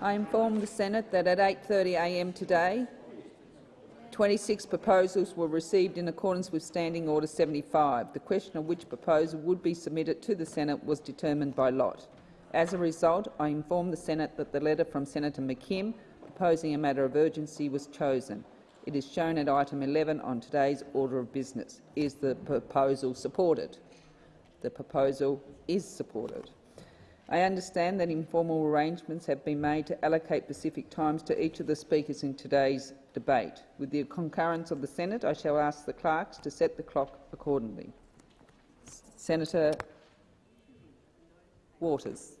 I inform the Senate that at 8.30am today, 26 proposals were received in accordance with Standing Order 75. The question of which proposal would be submitted to the Senate was determined by lot. As a result, I inform the Senate that the letter from Senator McKim proposing a matter of urgency was chosen. It is shown at item 11 on today's order of business. Is the proposal supported? The proposal is supported. I understand that informal arrangements have been made to allocate specific times to each of the speakers in today's debate. With the concurrence of the Senate, I shall ask the clerks to set the clock accordingly. Senator Waters.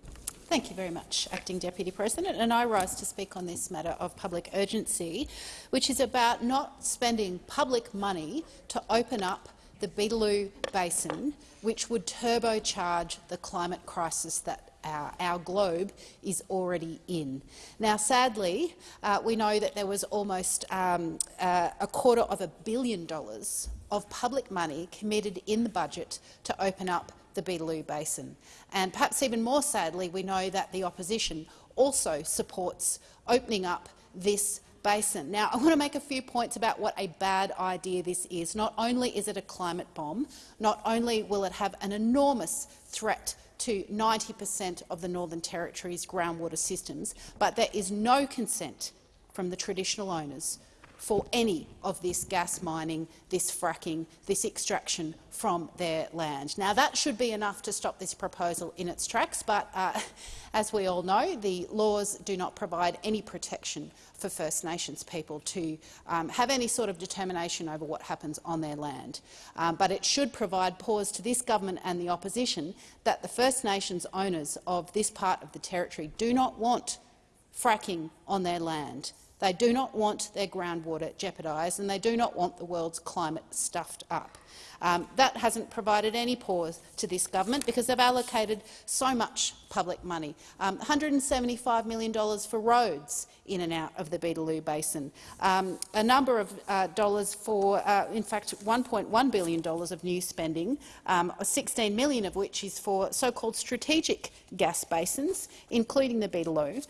Thank you very much, Acting Deputy President. And I rise to speak on this matter of public urgency, which is about not spending public money to open up the Beetaloo Basin, which would turbocharge the climate crisis that our, our, globe is already in. Now, sadly, uh, we know that there was almost um, uh, a quarter of a billion dollars of public money committed in the budget to open up the Beetaloo Basin. And perhaps even more sadly, we know that the opposition also supports opening up this basin. Now, I want to make a few points about what a bad idea this is. Not only is it a climate bomb, not only will it have an enormous threat to 90 per cent of the Northern Territory's groundwater systems, but there is no consent from the traditional owners for any of this gas mining, this fracking, this extraction from their land. Now, that should be enough to stop this proposal in its tracks, but uh, as we all know, the laws do not provide any protection for First Nations people to um, have any sort of determination over what happens on their land. Um, but it should provide pause to this government and the opposition that the First Nations owners of this part of the territory do not want fracking on their land. They do not want their groundwater jeopardised and they do not want the world's climate stuffed up. Um, that hasn't provided any pause to this government because they've allocated so much public money, um, $175 million for roads in and out of the Beetaloo Basin, um, a number of uh, dollars for, uh, in fact, $1.1 billion of new spending, um, 16 million of which is for so-called strategic gas basins, including the Beetaloo,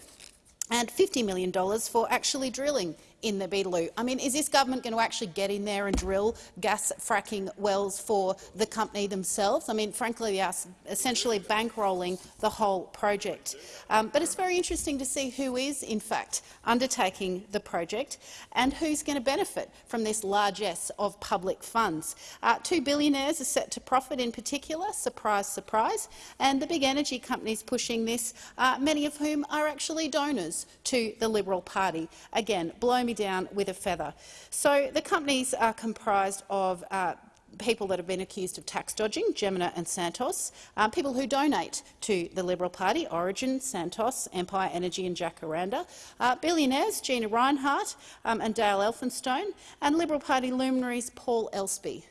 and $50 million for actually drilling in the Beetaloo. I mean, is this government going to actually get in there and drill gas fracking wells for the company themselves? I mean, frankly, they are essentially bankrolling the whole project. Um, but it's very interesting to see who is, in fact, undertaking the project and who's going to benefit from this largesse of public funds. Uh, two billionaires are set to profit in particular, surprise, surprise, and the big energy companies pushing this, uh, many of whom are actually donors to the Liberal Party. Again, blow me down with a feather. So the companies are comprised of uh, people that have been accused of tax dodging, Jemena and Santos, uh, people who donate to the Liberal Party, Origin, Santos, Empire Energy and Jacaranda, uh, billionaires Gina Rinehart um, and Dale Elphinstone, and Liberal Party luminaries Paul Espie.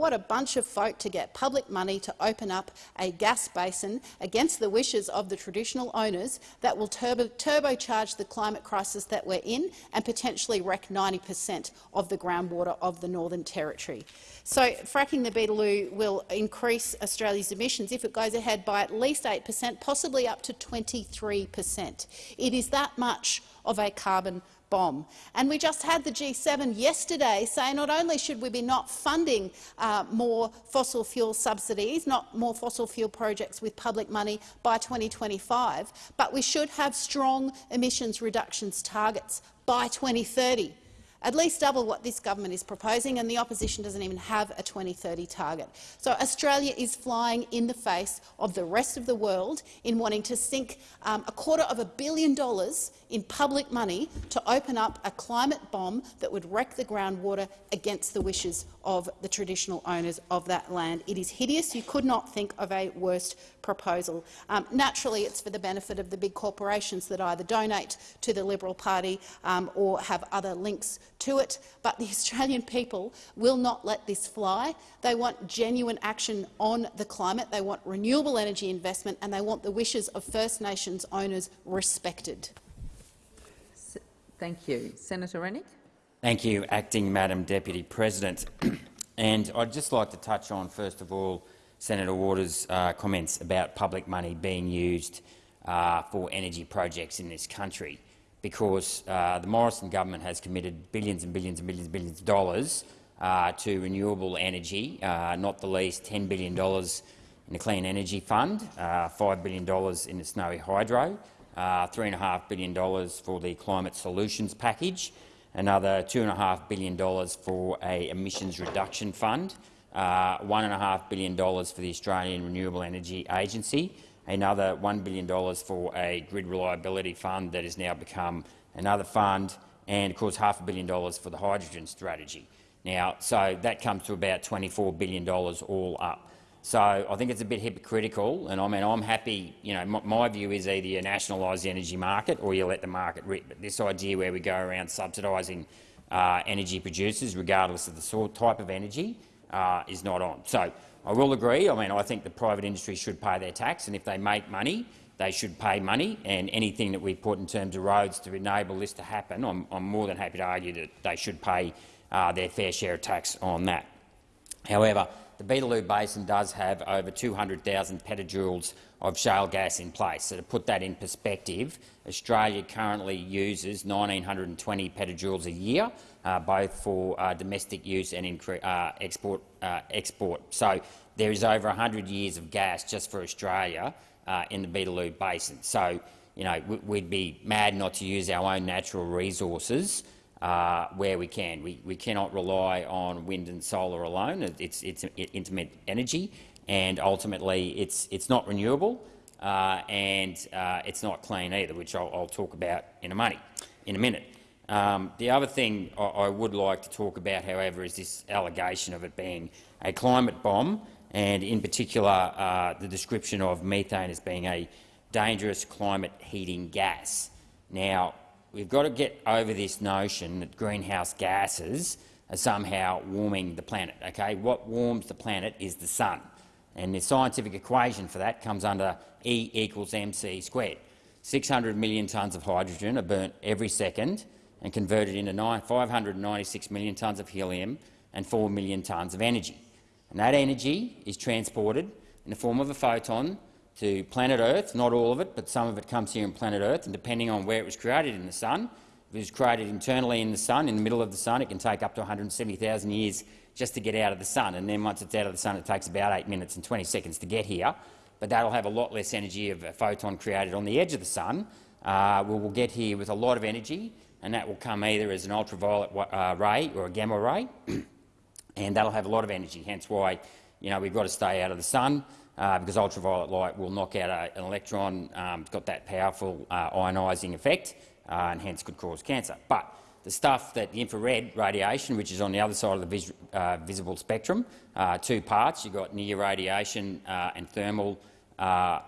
What a bunch of folk to get public money to open up a gas basin against the wishes of the traditional owners that will turbo turbocharge the climate crisis that we're in and potentially wreck 90 per cent of the groundwater of the Northern Territory. So fracking the Beetaloo will increase Australia's emissions, if it goes ahead, by at least 8 per cent, possibly up to 23 per cent. It is that much of a carbon bomb. And we just had the G7 yesterday say not only should we be not funding uh, more fossil fuel subsidies, not more fossil fuel projects with public money by 2025, but we should have strong emissions reductions targets by 2030 at least double what this government is proposing, and the opposition doesn't even have a 2030 target. So Australia is flying in the face of the rest of the world in wanting to sink um, a quarter of a billion dollars in public money to open up a climate bomb that would wreck the groundwater against the wishes of the traditional owners of that land. It is hideous. You could not think of a worse proposal. Um, naturally, it's for the benefit of the big corporations that either donate to the Liberal Party um, or have other links to it, but the Australian people will not let this fly. They want genuine action on the climate, they want renewable energy investment and they want the wishes of First Nations owners respected. Thank you. Senator Rennick. Thank you, Acting Madam Deputy President. and I'd just like to touch on, first of all, Senator Waters' uh, comments about public money being used uh, for energy projects in this country because uh, the Morrison government has committed billions and billions and billions and billions of dollars uh, to renewable energy, uh, not the least $10 billion in the Clean Energy Fund, uh, $5 billion in the Snowy Hydro, uh, $3.5 billion for the Climate Solutions Package, another $2.5 billion for a emissions reduction fund, uh, $1.5 billion for the Australian Renewable Energy Agency, another $1 billion for a grid reliability fund that has now become another fund, and of course half a billion dollars for the hydrogen strategy. Now, so that comes to about $24 billion all up. So I think it's a bit hypocritical, and I mean I'm happy. You know, my, view is either you nationalise the energy market or you let the market rip. But this idea where we go around subsidising uh, energy producers, regardless of the sort type of energy, uh, is not on. So I will agree. I mean, I think the private industry should pay their tax, and if they make money, they should pay money. And anything that we put in terms of roads to enable this to happen, I'm, I'm more than happy to argue that they should pay uh, their fair share of tax on that. However, the Beetaloo Basin does have over 200,000 petajoules of shale gas in place. So to put that in perspective, Australia currently uses 1,920 petajoules a year, both for uh, domestic use and uh, export, uh, export. So there is over 100 years of gas just for Australia uh, in the Beetaloo Basin. So you know, we'd be mad not to use our own natural resources uh, where we can. We, we cannot rely on wind and solar alone. It's, it's intermittent energy, and ultimately it's, it's not renewable uh, and uh, it's not clean either, which I'll, I'll, talk about in a, money, in a minute. Um, the other thing I, I, would like to talk about, however, is this allegation of it being a climate bomb, and in particular uh, the description of methane as being a dangerous climate heating gas. Now, we've got to get over this notion that greenhouse gases are somehow warming the planet. Okay? What warms the planet is the sun. And the scientific equation for that comes under E equals mc squared. 600 million tonnes of hydrogen are burnt every second and converted into 596 million tonnes of helium and 4 million tonnes of energy. And that energy is transported in the form of a photon to planet Earth, not all of it, but some of it comes here in planet Earth, and depending on where it was created in the sun, if it was created internally in the sun, in the middle of the sun, it can take up to 170,000 years just to get out of the sun, and then once it's out of the sun it takes about 8 minutes and 20 seconds to get here, but that'll have a lot less energy of a photon created on the edge of the sun. Uh, we will get here with a lot of energy, and that will come either as an ultraviolet uh, ray or a gamma ray, and that'll have a lot of energy, hence why you know, we've got to stay out of the sun uh, because ultraviolet light will knock out a, an electron. Um, it's got that powerful uh, ionising effect uh, and hence could cause cancer. But the stuff that the infrared radiation, which is on the other side of the vis uh, visible spectrum, uh, two parts. You've got near radiation and thermal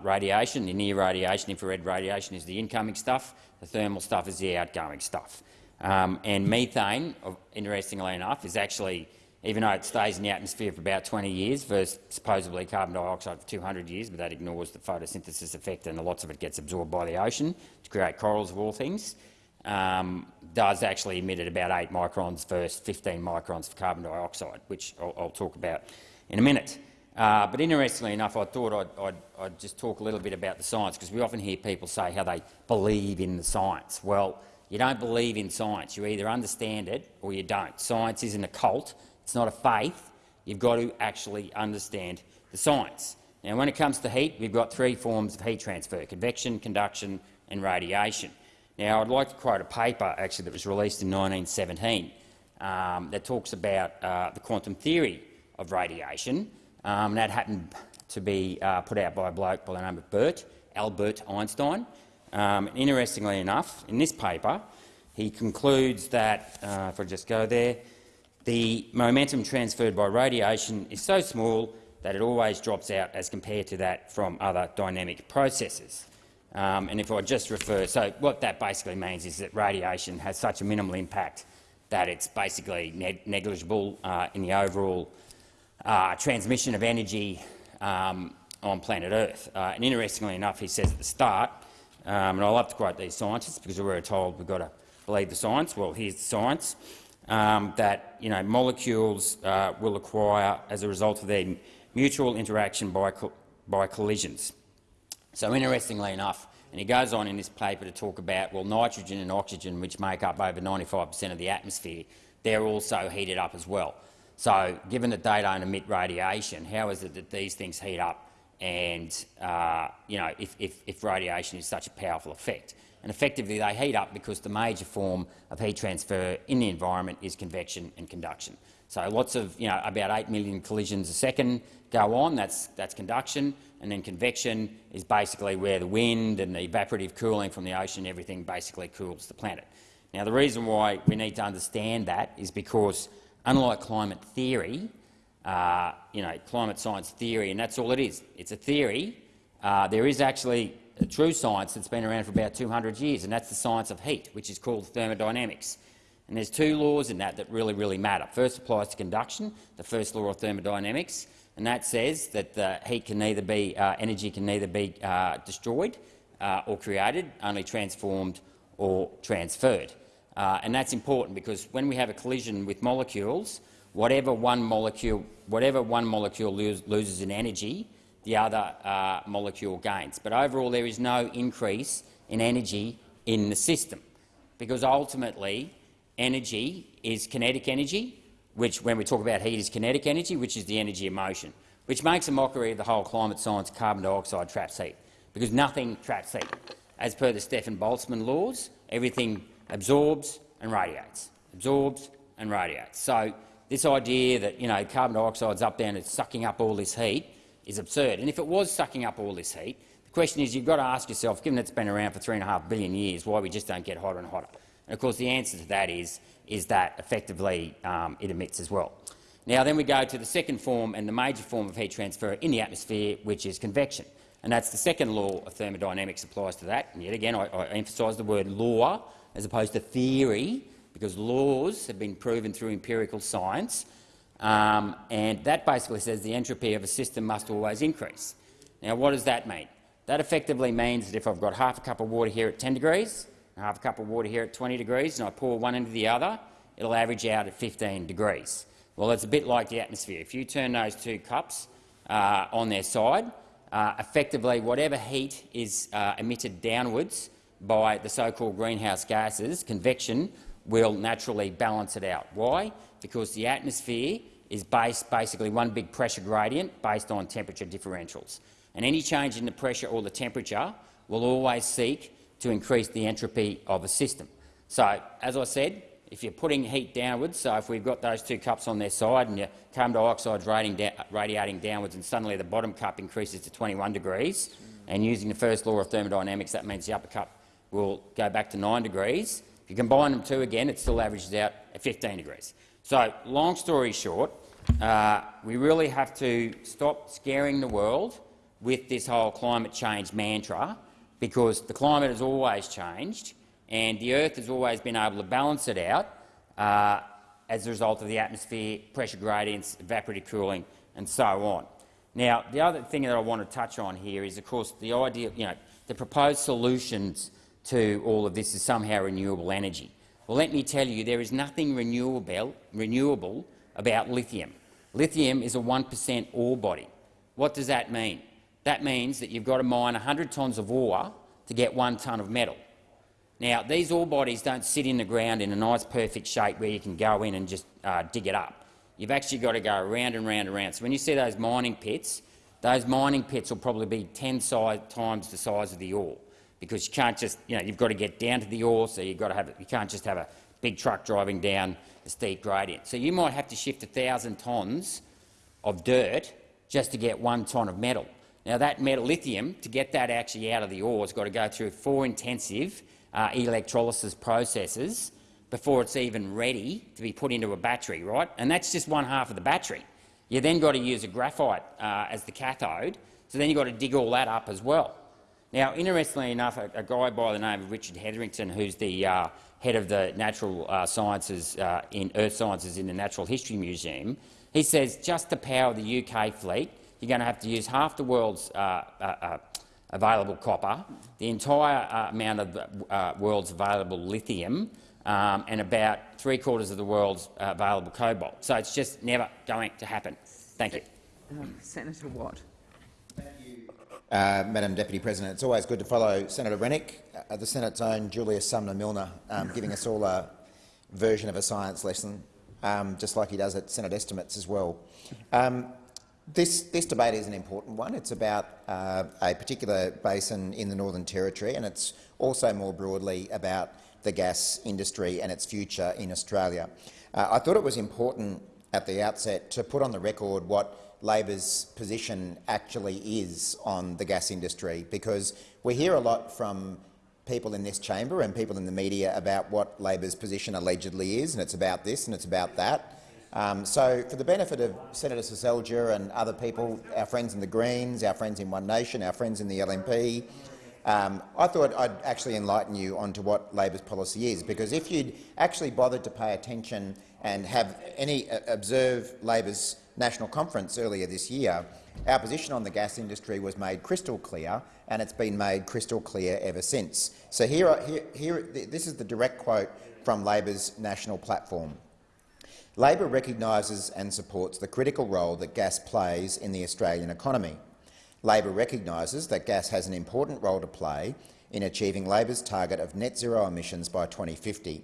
radiation. The near radiation, infrared radiation, is the incoming stuff. The thermal stuff is the outgoing stuff. Um, and methane, interestingly enough, is actually even though it stays in the atmosphere for about 20 years versus supposedly carbon dioxide for 200 years, but that ignores the photosynthesis effect and lots of it gets absorbed by the ocean to create corals of all things, um, does actually emit at about 8 microns versus 15 microns for carbon dioxide, which I'll, I'll talk about in a minute. Uh, but interestingly enough, I thought I'd, I'd, I'd, just talk a little bit about the science, because we often hear people say how they believe in the science. Well, you don't believe in science. You either understand it or you don't. Science isn't a cult. It's not a faith. You've got to actually understand the science. Now, when it comes to heat, we've got three forms of heat transfer, convection, conduction and radiation. Now, I'd like to quote a paper actually that was released in 1917 um, that talks about uh, the quantum theory of radiation. Um, that happened to be uh, put out by a bloke by the name of Bert, Albert Einstein. Um, interestingly enough, in this paper, he concludes that, uh, if I just go there, the momentum transferred by radiation is so small that it always drops out as compared to that from other dynamic processes. Um, and if I just refer, so what that basically means is that radiation has such a minimal impact that it's basically ne negligible uh, in the overall uh, transmission of energy um, on planet Earth. Uh, and interestingly enough, he says at the start, um, and I love to quote these scientists because we're told we've got to believe the science. Well, here's the science um, that you know, molecules uh, will acquire as a result of their mutual interaction by, co by collisions. So interestingly enough, And he goes on in this paper to talk about, well, nitrogen and oxygen, which make up over 95 per cent of the atmosphere, they're also heated up as well. So given that they don't emit radiation, how is it that these things heat up and, uh, you know, if, if, if radiation is such a powerful effect? And effectively they heat up because the major form of heat transfer in the environment is convection and conduction. So lots of, you know, about 8 million collisions a second go on, that's, that's conduction, and then convection is basically where the wind and the evaporative cooling from the ocean, everything basically cools the planet. Now, the reason why we need to understand that is because, unlike climate theory, uh, you know, climate science theory, and that's all it is. It's a theory. Uh, there is actually a true science that's been around for about 200 years, and that's the science of heat, which is called thermodynamics. And there's two laws in that that really, really matter. First applies to conduction, the first law of thermodynamics, and that says that the heat can neither be, uh, energy can neither be uh, destroyed uh, or created, only transformed or transferred. Uh, and that's important because when we have a collision with molecules, whatever one molecule, whatever one molecule lose, loses in energy, the other uh, molecule gains. But overall, there is no increase in energy in the system, because ultimately energy is kinetic energy, which, when we talk about heat, is kinetic energy, which is the energy of motion, which makes a mockery of the whole climate science carbon dioxide traps heat, because nothing traps heat. As per the Stefan Boltzmann laws, everything absorbs and radiates, absorbs and radiates. So this idea that you know carbon dioxide's up there and it's sucking up all this heat is absurd. And if it was sucking up all this heat, the question is you've got to ask yourself, given it's been around for three and a half billion years, why we just don't get hotter and hotter. And of course the answer to that is, is that effectively um, it emits as well. Now then we go to the second form and the major form of heat transfer in the atmosphere, which is convection. And that's the second law of thermodynamics applies to that. And yet again, I, I emphasise the word law as opposed to theory, because laws have been proven through empirical science, um, and that basically says the entropy of a system must always increase. Now, what does that mean? That effectively means that if I've got half a cup of water here at 10 degrees, and half a cup of water here at 20 degrees, and I pour one into the other, it'll average out at 15 degrees. Well, it's a bit like the atmosphere. If you turn those two cups uh, on their side, uh, effectively whatever heat is uh, emitted downwards by the so-called greenhouse gases, convection, will naturally balance it out. Why? Because the atmosphere is based basically one big pressure gradient based on temperature differentials. And any change in the pressure or the temperature will always seek to increase the entropy of a system. So, as I said, if you're putting heat downwards, so if we've got those two cups on their side and your carbon dioxide radiating downwards and suddenly the bottom cup increases to 21 degrees, and using the first law of thermodynamics, that means the upper cup will go back to 9 degrees. If you combine them two again, it still averages out at 15 degrees. So, long story short, uh, we really have to stop scaring the world with this whole climate change mantra because the climate has always changed and the Earth has always been able to balance it out uh, as a result of the atmosphere, pressure gradients, evaporative cooling and so on. Now, the other thing that I want to touch on here is, of course, the idea, you know, the proposed solutions to all of this is somehow renewable energy. Well, let me tell you, there is nothing renewable, renewable about lithium. Lithium is a 1 per cent ore body. What does that mean? That means that you've got to mine 100 tonnes of ore to get one tonne of metal. Now, these ore bodies don't sit in the ground in a nice, perfect shape where you can go in and just uh, dig it up. You've actually got to go around and round and round. So when you see those mining pits, those mining pits will probably be 10 size, times the size of the ore because you can't just, you know, you've got to get down to the ore, so you've got to have, you can't just have a big truck driving down the steep gradient. So you might have to shift 1,000 tonnes of dirt just to get one tonne of metal. Now that metal lithium, to get that actually out of the ore, has got to go through four intensive uh, electrolysis processes before it's even ready to be put into a battery, right? And that's just one half of the battery. You then got to use a graphite uh, as the cathode, so then you've got to dig all that up as well. Now, interestingly enough, a, a guy by the name of Richard Hetherington, who's the uh, head of the natural uh, sciences uh, in earth sciences in the Natural History Museum, he says just to power the UK fleet, you're going to have to use half the world's uh, uh, available copper, the entire amount of the world's available lithium, um, and about three quarters of the world's available cobalt. So it's just never going to happen. Thank you. Um, Senator Watt. Uh, Madam Deputy President, it's always good to follow Senator Rennick, uh, the Senate's own Julius Sumner Miller, um, giving us all a version of a science lesson, um, just like he does at Senate estimates as well. Um, this, this, debate is an important one. It's about uh, a particular basin in the Northern Territory, and it's also more broadly about the gas industry and its future in Australia. Uh, I thought it was important at the outset to put on the record what Labor's position actually is on the gas industry, because we hear a lot from people in this chamber and people in the media about what Labor's position allegedly is, and it's about this and it's about that. Um, so, for the benefit of Senator Seselja and other people, our friends in the Greens, our friends in One Nation, our friends in the LNP, um, I thought I'd actually enlighten you onto what Labor's policy is, because if you'd actually bothered to pay attention and have any uh, observe Labor's national conference earlier this year, our position on the gas industry was made crystal clear, and it's been made crystal clear ever since. So here, here, here this is the direct quote from Labor's national platform. Labor recognises and supports the critical role that gas plays in the Australian economy. Labor recognises that gas has an important role to play in achieving Labor's target of net zero emissions by 2050.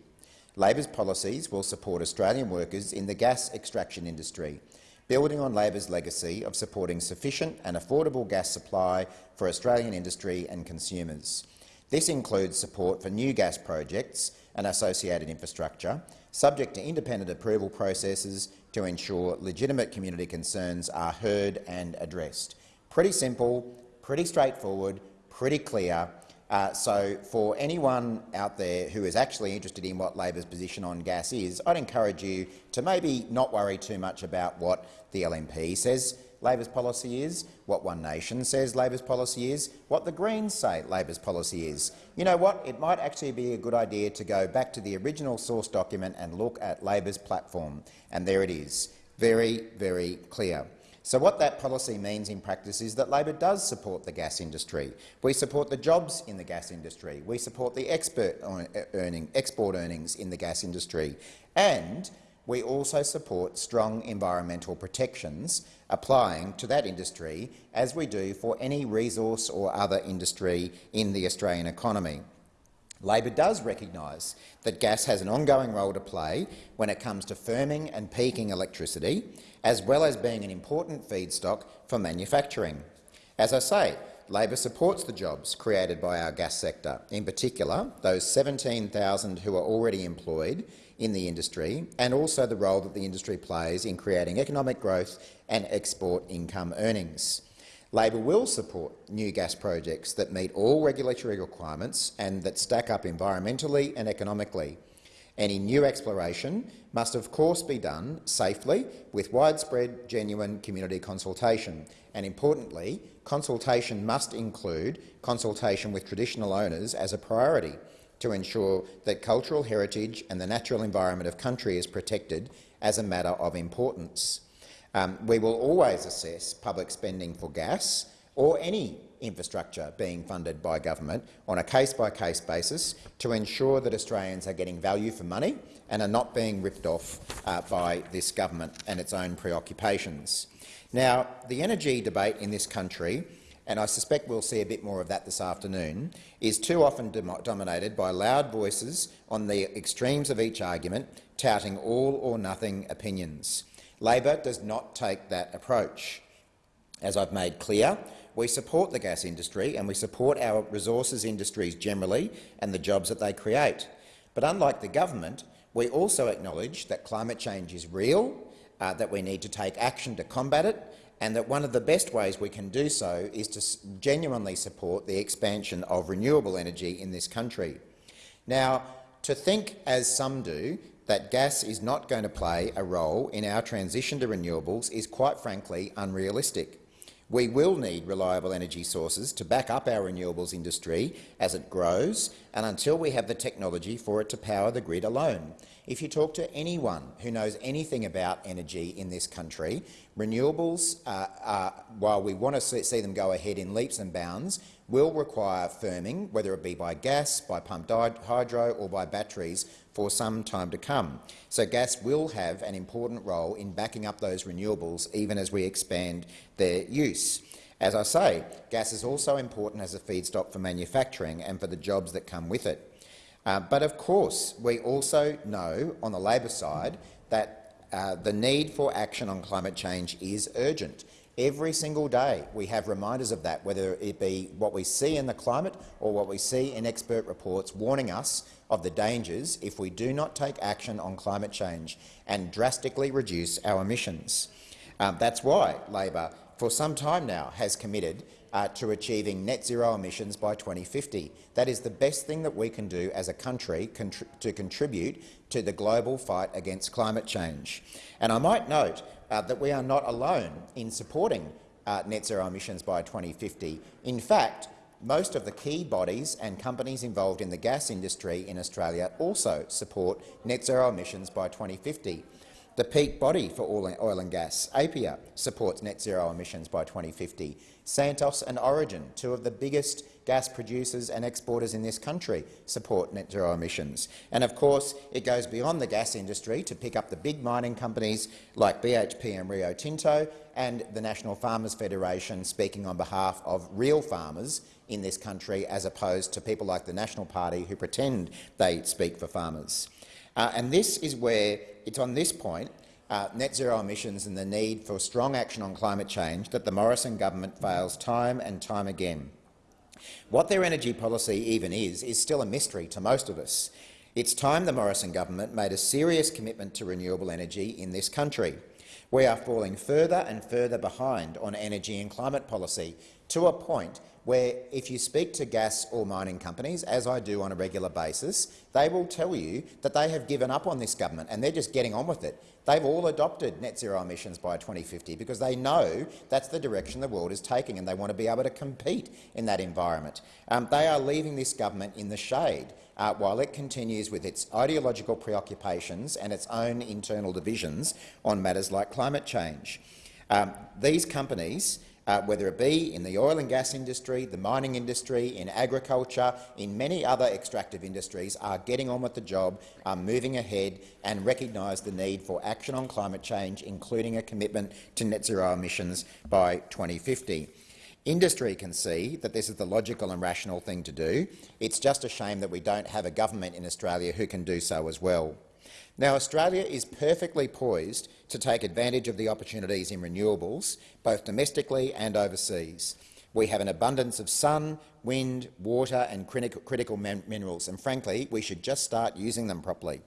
Labor's policies will support Australian workers in the gas extraction industry, building on Labor's legacy of supporting sufficient and affordable gas supply for Australian industry and consumers. This includes support for new gas projects and associated infrastructure, subject to independent approval processes to ensure legitimate community concerns are heard and addressed. Pretty simple, pretty straightforward, pretty clear. Uh, so for anyone out there who is actually interested in what Labor's position on gas is, I'd encourage you to maybe not worry too much about what the LNP says Labor's policy is, what One Nation says Labor's policy is, what the Greens say Labor's policy is. You know what? It might actually be a good idea to go back to the original source document and look at Labor's platform. And there it is. Very, very clear. So what that policy means in practice is that Labor does support the gas industry. We support the jobs in the gas industry. We support the export, earning, export earnings in the gas industry. And we also support strong environmental protections applying to that industry as we do for any resource or other industry in the Australian economy. Labor does recognise that gas has an ongoing role to play when it comes to firming and peaking electricity, as well as being an important feedstock for manufacturing. As I say, Labor supports the jobs created by our gas sector, in particular those 17,000 who are already employed in the industry and also the role that the industry plays in creating economic growth and export income earnings. Labor will support new gas projects that meet all regulatory requirements and that stack up environmentally and economically. Any new exploration must of course be done safely with widespread, genuine community consultation. And importantly, consultation must include consultation with traditional owners as a priority to ensure that cultural heritage and the natural environment of country is protected as a matter of importance. Um, we will always assess public spending for gas or any infrastructure being funded by government on a case-by-case -case basis to ensure that Australians are getting value for money and are not being ripped off uh, by this government and its own preoccupations. Now, the energy debate in this country and I suspect we'll see a bit more of that this afternoon, is too often dominated by loud voices on the extremes of each argument, touting all or nothing opinions. Labor does not take that approach. As I've made clear, we support the gas industry and we support our resources industries generally and the jobs that they create. But unlike the government, we also acknowledge that climate change is real, uh, that we need to take action to combat it and that one of the best ways we can do so is to genuinely support the expansion of renewable energy in this country. Now, to think, as some do, that gas is not going to play a role in our transition to renewables is quite frankly unrealistic. We will need reliable energy sources to back up our renewables industry as it grows and until we have the technology for it to power the grid alone. If you talk to anyone who knows anything about energy in this country, renewables, uh, uh, while we want to see them go ahead in leaps and bounds, will require firming, whether it be by gas, by pumped hydro or by batteries, for some time to come. So gas will have an important role in backing up those renewables even as we expand their use. As I say, gas is also important as a feedstock for manufacturing and for the jobs that come with it. Uh, but of course, we also know on the Labor side that uh, the need for action on climate change is urgent. Every single day we have reminders of that, whether it be what we see in the climate or what we see in expert reports warning us of the dangers if we do not take action on climate change and drastically reduce our emissions. Um, that's why Labor, for some time now, has committed uh, to achieving net zero emissions by 2050. That is the best thing that we can do as a country to contribute to the global fight against climate change. And I might note uh, that we are not alone in supporting uh, net zero emissions by 2050. In fact, most of the key bodies and companies involved in the gas industry in Australia also support net zero emissions by 2050. The peak body for all oil and gas, APPEA, supports net zero emissions by 2050. Santos and Origin, two of the biggest gas producers and exporters in this country, support net zero emissions. And of course, it goes beyond the gas industry to pick up the big mining companies like BHP and Rio Tinto and the National Farmers Federation speaking on behalf of real farmers in this country as opposed to people like the National Party who pretend they speak for farmers. Uh, and this is where it's on this point uh, net zero emissions and the need for strong action on climate change that the Morrison government fails time and time again. What their energy policy even is, is still a mystery to most of us. It's time the Morrison government made a serious commitment to renewable energy in this country. We are falling further and further behind on energy and climate policy, to a point where if you speak to gas or mining companies, as I do on a regular basis, they will tell you that they have given up on this government and they're just getting on with it. They've all adopted net zero emissions by 2050 because they know that's the direction the world is taking and they want to be able to compete in that environment. Um, they are leaving this government in the shade uh, while it continues with its ideological preoccupations and its own internal divisions on matters like climate change. Um, these companies uh, whether it be in the oil and gas industry, the mining industry, in agriculture, in many other extractive industries, are getting on with the job, are moving ahead and recognise the need for action on climate change, including a commitment to net zero emissions by 2050. Industry can see that this is the logical and rational thing to do. It's just a shame that we don't have a government in Australia who can do so as well. Now, Australia is perfectly poised to take advantage of the opportunities in renewables, both domestically and overseas. We have an abundance of sun, wind, water and critical minerals, and frankly, we should just start using them properly.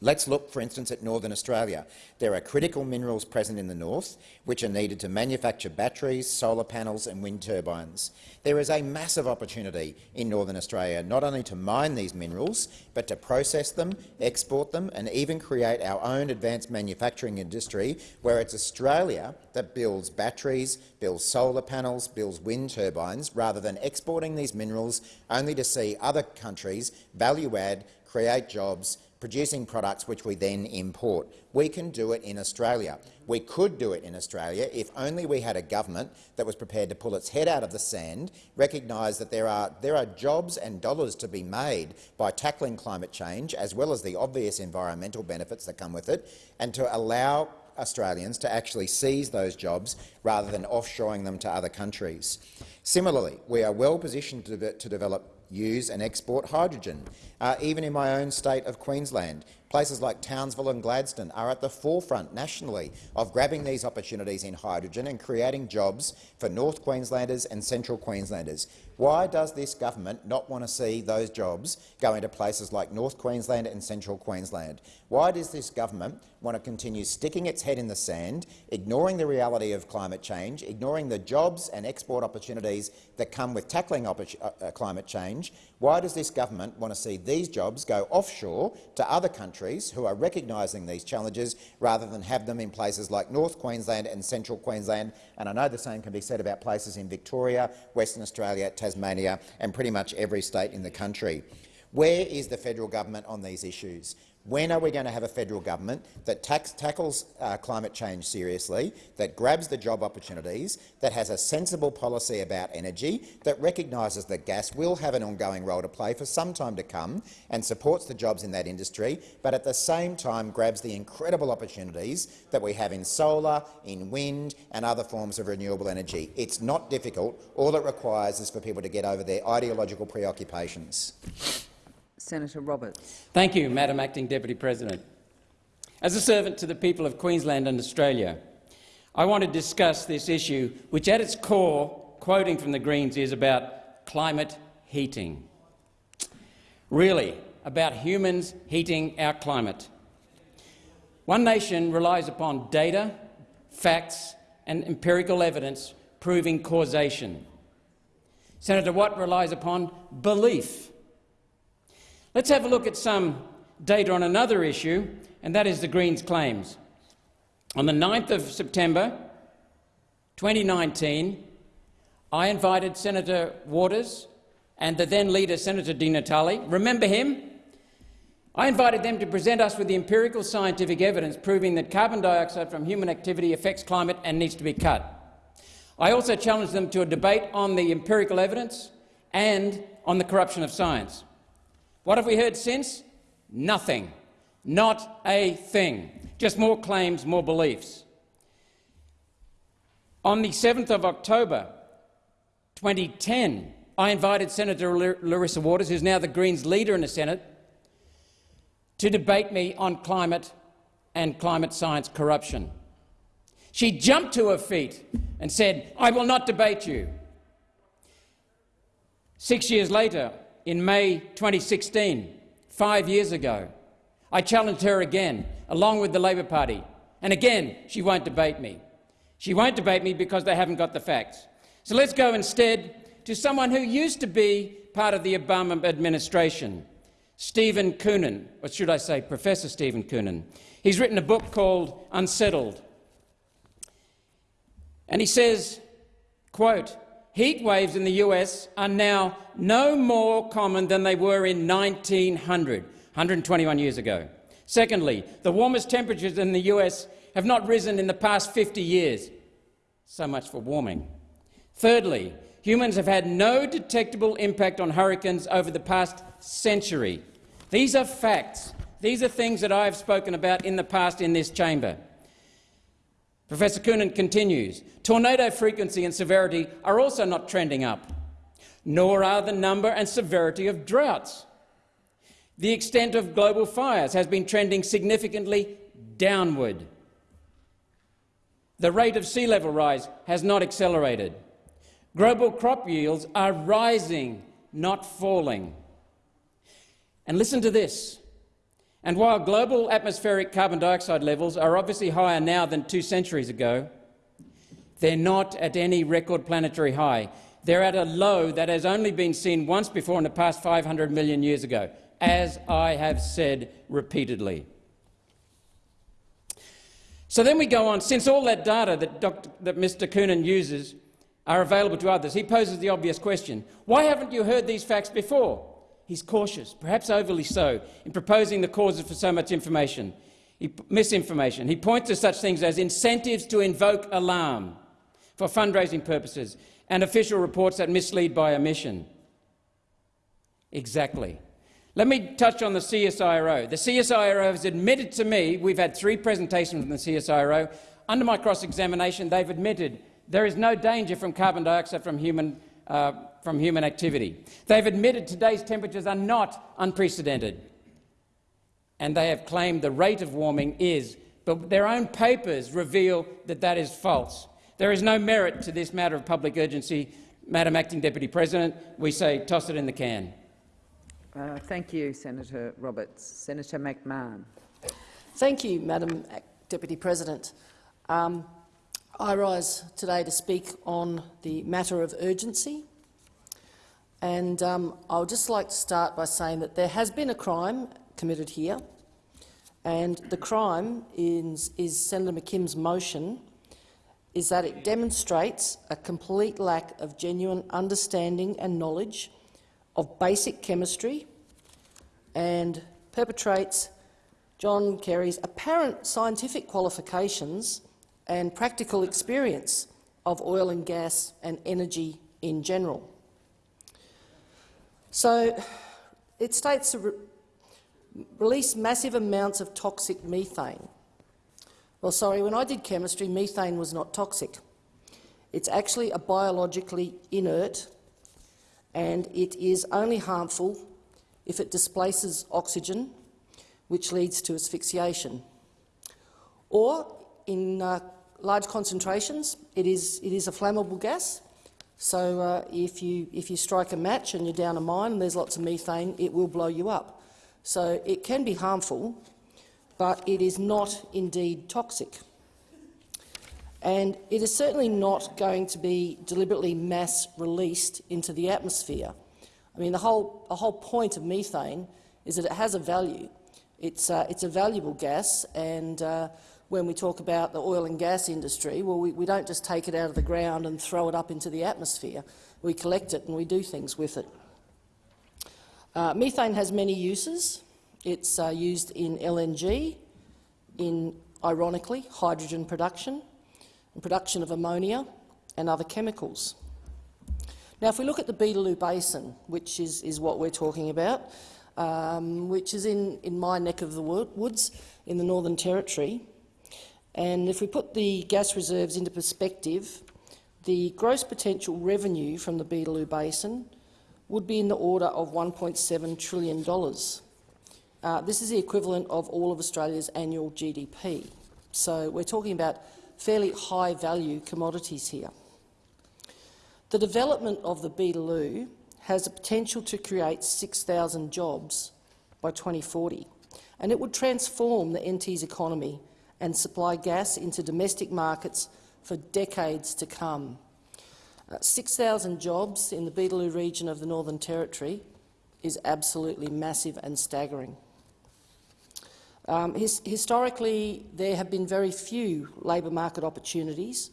Let's look, for instance, at Northern Australia. There are critical minerals present in the north which are needed to manufacture batteries, solar panels and wind turbines. There is a massive opportunity in Northern Australia not only to mine these minerals, but to process them, export them and even create our own advanced manufacturing industry where it's Australia that builds batteries, builds solar panels, builds wind turbines, rather than exporting these minerals only to see other countries value add, create jobs producing products which we then import. We can do it in Australia. We could do it in Australia if only we had a government that was prepared to pull its head out of the sand, recognise that there are, there are jobs and dollars to be made by tackling climate change, as well as the obvious environmental benefits that come with it, and to allow Australians to actually seize those jobs rather than offshoring them to other countries. Similarly, we are well positioned to, to develop use and export hydrogen. Uh, even in my own state of Queensland, places like Townsville and Gladstone are at the forefront nationally of grabbing these opportunities in hydrogen and creating jobs for North Queenslanders and Central Queenslanders. Why does this government not want to see those jobs go into places like North Queensland and Central Queensland? Why does this government want to continue sticking its head in the sand, ignoring the reality of climate change, ignoring the jobs and export opportunities that come with tackling uh, uh, climate change, why does this government want to see these jobs go offshore to other countries who are recognising these challenges rather than have them in places like North Queensland and Central Queensland? And I know the same can be said about places in Victoria, Western Australia, Tasmania and pretty much every state in the country. Where is the federal government on these issues? When are we going to have a federal government that tax, tackles uh, climate change seriously, that grabs the job opportunities, that has a sensible policy about energy, that recognises that gas will have an ongoing role to play for some time to come and supports the jobs in that industry, but at the same time grabs the incredible opportunities that we have in solar, in wind and other forms of renewable energy? It's not difficult. All it requires is for people to get over their ideological preoccupations. Senator Roberts. Thank you, Madam Acting Deputy President. As a servant to the people of Queensland and Australia, I want to discuss this issue, which at its core, quoting from the Greens, is about climate heating. Really, about humans heating our climate. One nation relies upon data, facts and empirical evidence proving causation. Senator Watt relies upon belief. Let's have a look at some data on another issue, and that is the Greens' claims. On the 9th of September 2019, I invited Senator Waters and the then leader, Senator Di Natale. Remember him? I invited them to present us with the empirical scientific evidence proving that carbon dioxide from human activity affects climate and needs to be cut. I also challenged them to a debate on the empirical evidence and on the corruption of science. What have we heard since? Nothing. Not a thing. Just more claims, more beliefs. On the 7th of October 2010, I invited Senator Larissa Waters, who's now the Greens leader in the Senate, to debate me on climate and climate science corruption. She jumped to her feet and said, I will not debate you. Six years later, in May 2016, five years ago, I challenged her again, along with the Labor Party, and again she won't debate me. She won't debate me because they haven't got the facts. So let's go instead to someone who used to be part of the Obama administration, Stephen Koonin, or should I say Professor Stephen Koonin. He's written a book called Unsettled. And he says, quote, heat waves in the US are now no more common than they were in 1900, 121 years ago. Secondly, the warmest temperatures in the US have not risen in the past 50 years. So much for warming. Thirdly, humans have had no detectable impact on hurricanes over the past century. These are facts. These are things that I have spoken about in the past in this chamber. Professor Koonin continues, tornado frequency and severity are also not trending up, nor are the number and severity of droughts. The extent of global fires has been trending significantly downward. The rate of sea level rise has not accelerated. Global crop yields are rising, not falling. And listen to this. And while global atmospheric carbon dioxide levels are obviously higher now than two centuries ago, they're not at any record planetary high. They're at a low that has only been seen once before in the past 500 million years ago, as I have said repeatedly. So then we go on. Since all that data that, Dr, that Mr Koonin uses are available to others, he poses the obvious question, why haven't you heard these facts before? He's cautious, perhaps overly so, in proposing the causes for so much information, he, misinformation. He points to such things as incentives to invoke alarm for fundraising purposes and official reports that mislead by omission. Exactly. Let me touch on the CSIRO. The CSIRO has admitted to me, we've had three presentations from the CSIRO, under my cross-examination they've admitted there is no danger from carbon dioxide from human uh, from human activity. They've admitted today's temperatures are not unprecedented, and they have claimed the rate of warming is, but their own papers reveal that that is false. There is no merit to this matter of public urgency. Madam Acting Deputy President, we say toss it in the can. Uh, thank you, Senator Roberts. Senator McMahon. Thank you, Madam Deputy President. Um, I rise today to speak on the matter of urgency. And um, I would just like to start by saying that there has been a crime committed here, and the crime is, is Senator McKim's motion is that it demonstrates a complete lack of genuine understanding and knowledge of basic chemistry and perpetrates John Kerry's apparent scientific qualifications and practical experience of oil and gas and energy in general. So it states to re release massive amounts of toxic methane. Well, sorry, when I did chemistry, methane was not toxic. It's actually a biologically inert and it is only harmful if it displaces oxygen, which leads to asphyxiation. Or, in uh, large concentrations, it is, it is a flammable gas. So uh, if, you, if you strike a match and you're down a mine and there's lots of methane, it will blow you up. So it can be harmful, but it is not indeed toxic. And it is certainly not going to be deliberately mass released into the atmosphere. I mean, the whole, the whole point of methane is that it has a value. It's, uh, it's a valuable gas, and uh, when we talk about the oil and gas industry, well, we, we don't just take it out of the ground and throw it up into the atmosphere. We collect it and we do things with it. Uh, methane has many uses. It's uh, used in LNG, in, ironically, hydrogen production, and production of ammonia and other chemicals. Now, if we look at the Beetaloo Basin, which is, is what we're talking about, um, which is in, in my neck of the woods in the Northern Territory, and if we put the gas reserves into perspective, the gross potential revenue from the Beetaloo Basin would be in the order of $1.7 trillion. Uh, this is the equivalent of all of Australia's annual GDP. So we're talking about fairly high-value commodities here. The development of the Beetaloo has the potential to create 6,000 jobs by 2040, and it would transform the NT's economy and supply gas into domestic markets for decades to come. Uh, 6,000 jobs in the Beetaloo region of the Northern Territory is absolutely massive and staggering. Um, his, historically, there have been very few labour market opportunities,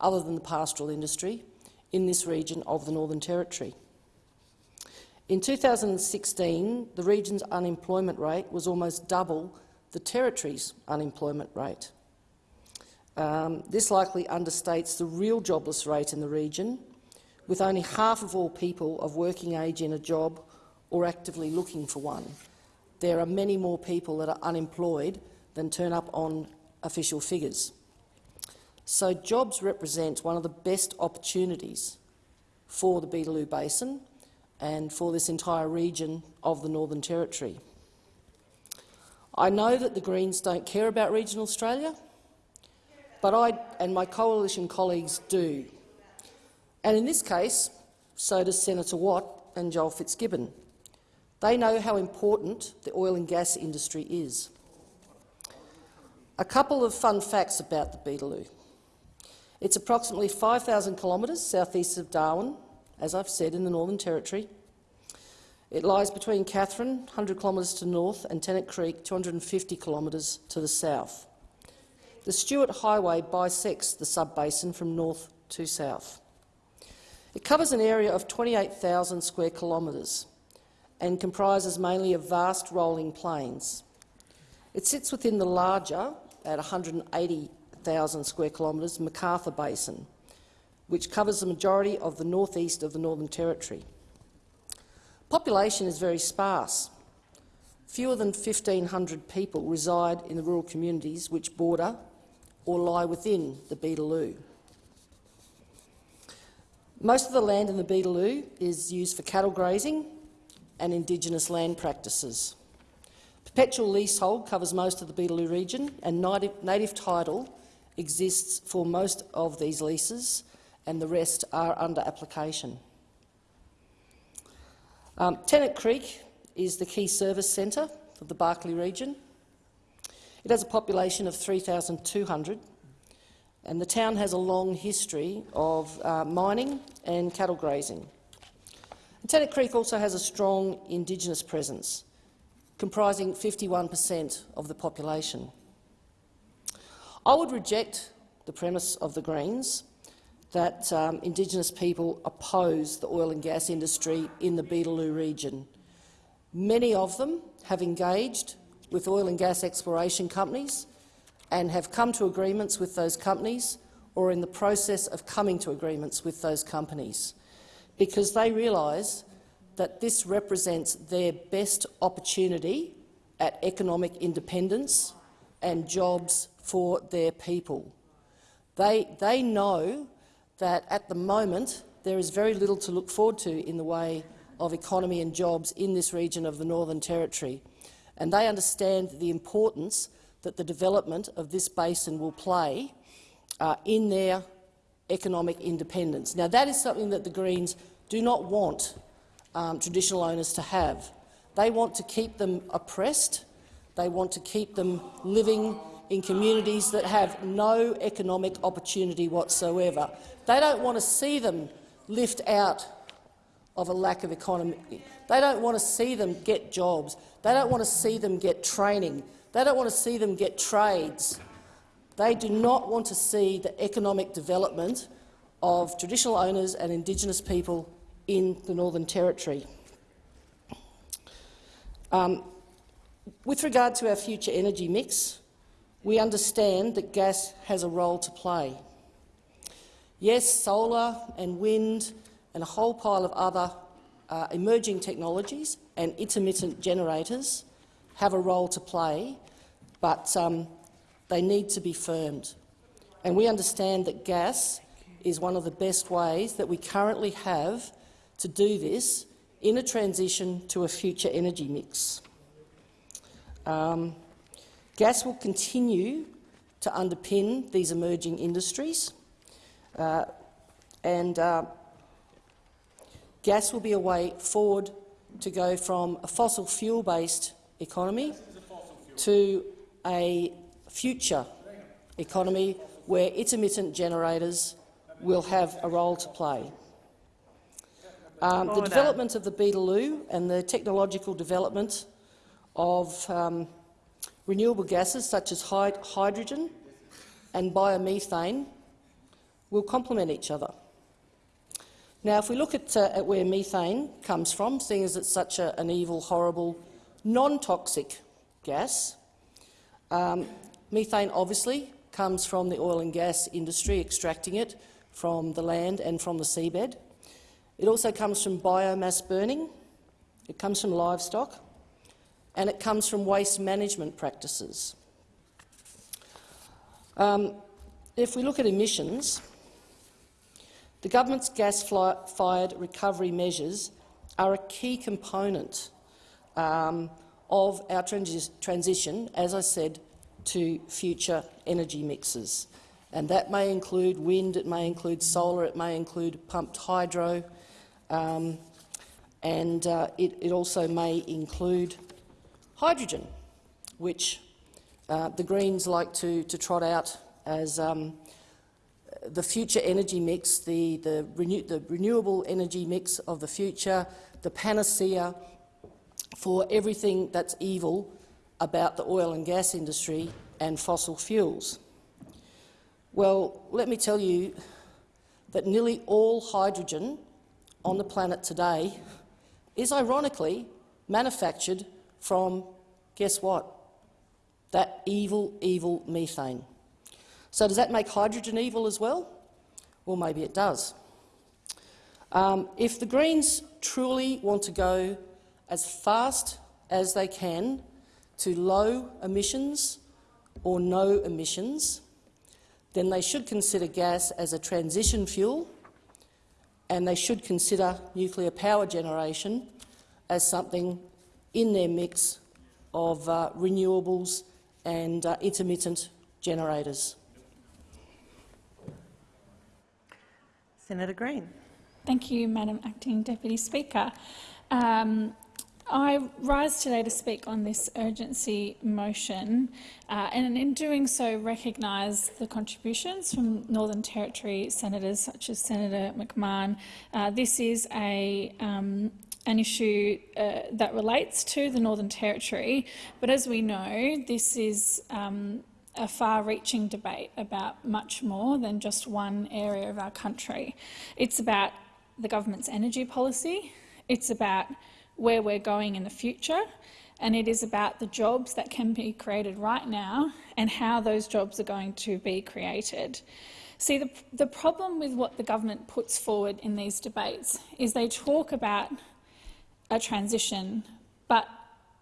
other than the pastoral industry, in this region of the Northern Territory. In 2016, the region's unemployment rate was almost double the Territory's unemployment rate. Um, this likely understates the real jobless rate in the region, with only half of all people of working age in a job or actively looking for one there are many more people that are unemployed than turn up on official figures. So jobs represent one of the best opportunities for the Beetaloo Basin and for this entire region of the Northern Territory. I know that the Greens don't care about regional Australia, but I and my coalition colleagues do. And in this case, so does Senator Watt and Joel Fitzgibbon. They know how important the oil and gas industry is. A couple of fun facts about the Beetaloo. It's approximately 5,000 kilometres southeast of Darwin, as I've said, in the Northern Territory. It lies between Katherine, 100 kilometres to north, and Tennant Creek, 250 kilometres to the south. The Stuart Highway bisects the sub-basin from north to south. It covers an area of 28,000 square kilometres and comprises mainly of vast rolling plains. It sits within the larger, at 180,000 square kilometres, McArthur Basin, which covers the majority of the northeast of the Northern Territory. Population is very sparse. Fewer than 1,500 people reside in the rural communities which border or lie within the Beetaloo. Most of the land in the Beetaloo is used for cattle grazing and Indigenous land practices. Perpetual leasehold covers most of the Beetaloo region, and native, native title exists for most of these leases, and the rest are under application. Um, Tennant Creek is the key service centre for the Barkly region. It has a population of 3,200, and the town has a long history of uh, mining and cattle grazing. Tennant Creek also has a strong Indigenous presence, comprising 51 per cent of the population. I would reject the premise of the Greens that um, Indigenous people oppose the oil and gas industry in the Beetaloo region. Many of them have engaged with oil and gas exploration companies and have come to agreements with those companies or in the process of coming to agreements with those companies because they realise that this represents their best opportunity at economic independence and jobs for their people. They, they know that at the moment there is very little to look forward to in the way of economy and jobs in this region of the Northern Territory, and they understand the importance that the development of this basin will play uh, in their economic independence. Now, that is something that the Greens do not want um, traditional owners to have. They want to keep them oppressed. They want to keep them living in communities that have no economic opportunity whatsoever. They don't want to see them lift out of a lack of economy. They don't want to see them get jobs. They don't want to see them get training. They don't want to see them get trades. They do not want to see the economic development of traditional owners and Indigenous people in the Northern Territory. Um, with regard to our future energy mix, we understand that gas has a role to play. Yes, solar and wind and a whole pile of other uh, emerging technologies and intermittent generators have a role to play, but um, they need to be firmed. And we understand that gas is one of the best ways that we currently have to do this in a transition to a future energy mix. Um, gas will continue to underpin these emerging industries, uh, and uh, gas will be a way forward to go from a fossil fuel-based economy to a future economy where intermittent generators will have a role to play. Um, the development of the Beetaloo and the technological development of um, renewable gases such as hydrogen and biomethane will complement each other. Now, if we look at, uh, at where methane comes from, seeing as it's such a, an evil, horrible, non-toxic gas, um, methane obviously comes from the oil and gas industry, extracting it from the land and from the seabed. It also comes from biomass burning, it comes from livestock, and it comes from waste management practices. Um, if we look at emissions, the government's gas-fired recovery measures are a key component um, of our transi transition, as I said, to future energy mixes. And that may include wind, it may include solar, it may include pumped hydro, um, and uh, it, it, also may include hydrogen, which uh, the Greens like to, to trot out as um, the future energy mix, the, the, renew the renewable energy mix of the future, the panacea for everything that's evil about the oil and gas industry and fossil fuels. Well, let me tell you that nearly all hydrogen on the planet today is ironically manufactured from, guess what, that evil, evil methane. So does that make hydrogen evil as well? Well, maybe it does. Um, if the Greens truly want to go as fast as they can to low emissions or no emissions, then they should consider gas as a transition fuel and they should consider nuclear power generation as something in their mix of uh, renewables and uh, intermittent generators. Senator Green. Thank you, Madam Acting Deputy Speaker. Um, I rise today to speak on this urgency motion uh, and in doing so recognise the contributions from Northern Territory senators such as Senator McMahon. Uh, this is a, um, an issue uh, that relates to the Northern Territory, but as we know, this is um, a far-reaching debate about much more than just one area of our country. It's about the government's energy policy, it's about where we're going in the future, and it is about the jobs that can be created right now and how those jobs are going to be created. See, the, the problem with what the government puts forward in these debates is they talk about a transition, but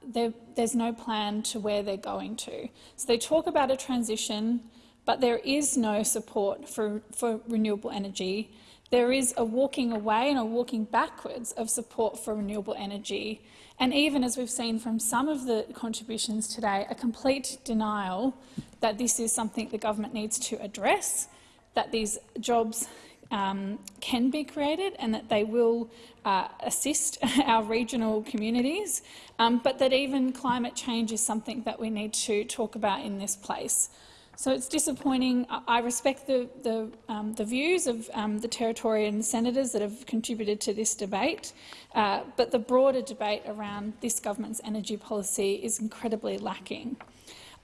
there, there's no plan to where they're going to. So they talk about a transition, but there is no support for, for renewable energy. There is a walking away and a walking backwards of support for renewable energy. And even as we've seen from some of the contributions today, a complete denial that this is something the government needs to address, that these jobs um, can be created and that they will uh, assist our regional communities, um, but that even climate change is something that we need to talk about in this place. So it's disappointing. I respect the, the, um, the views of um, the Territorian senators that have contributed to this debate, uh, but the broader debate around this government's energy policy is incredibly lacking.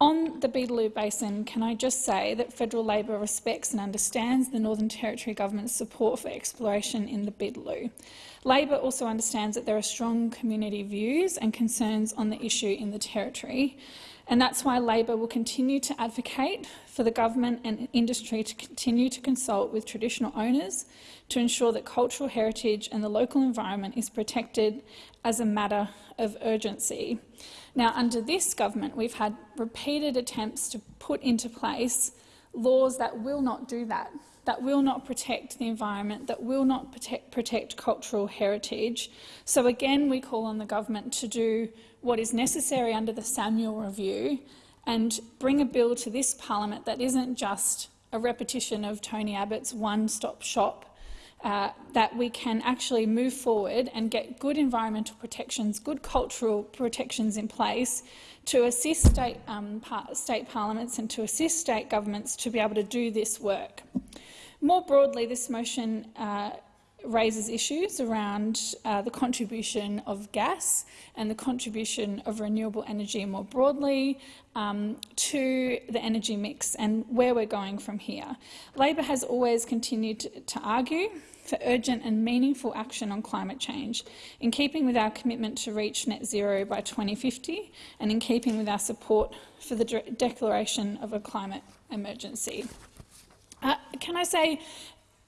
On the Beetaloo Basin, can I just say that federal Labor respects and understands the Northern Territory government's support for exploration in the Beetaloo. Labor also understands that there are strong community views and concerns on the issue in the Territory, and that's why Labor will continue to advocate for the government and industry to continue to consult with traditional owners to ensure that cultural heritage and the local environment is protected as a matter of urgency. Now, under this government, we've had repeated attempts to put into place laws that will not do that, that will not protect the environment, that will not protect, protect cultural heritage. So again, we call on the government to do what is necessary under the Samuel Review and bring a bill to this parliament that isn't just a repetition of Tony Abbott's one-stop shop uh, that we can actually move forward and get good environmental protections, good cultural protections in place to assist state, um, par state parliaments and to assist state governments to be able to do this work. More broadly, this motion uh, raises issues around uh, the contribution of gas and the contribution of renewable energy more broadly um, to the energy mix and where we're going from here. Labor has always continued to, argue for urgent and meaningful action on climate change, in keeping with our commitment to reach net zero by 2050 and in keeping with our support for the de declaration of a climate emergency. Uh, can I say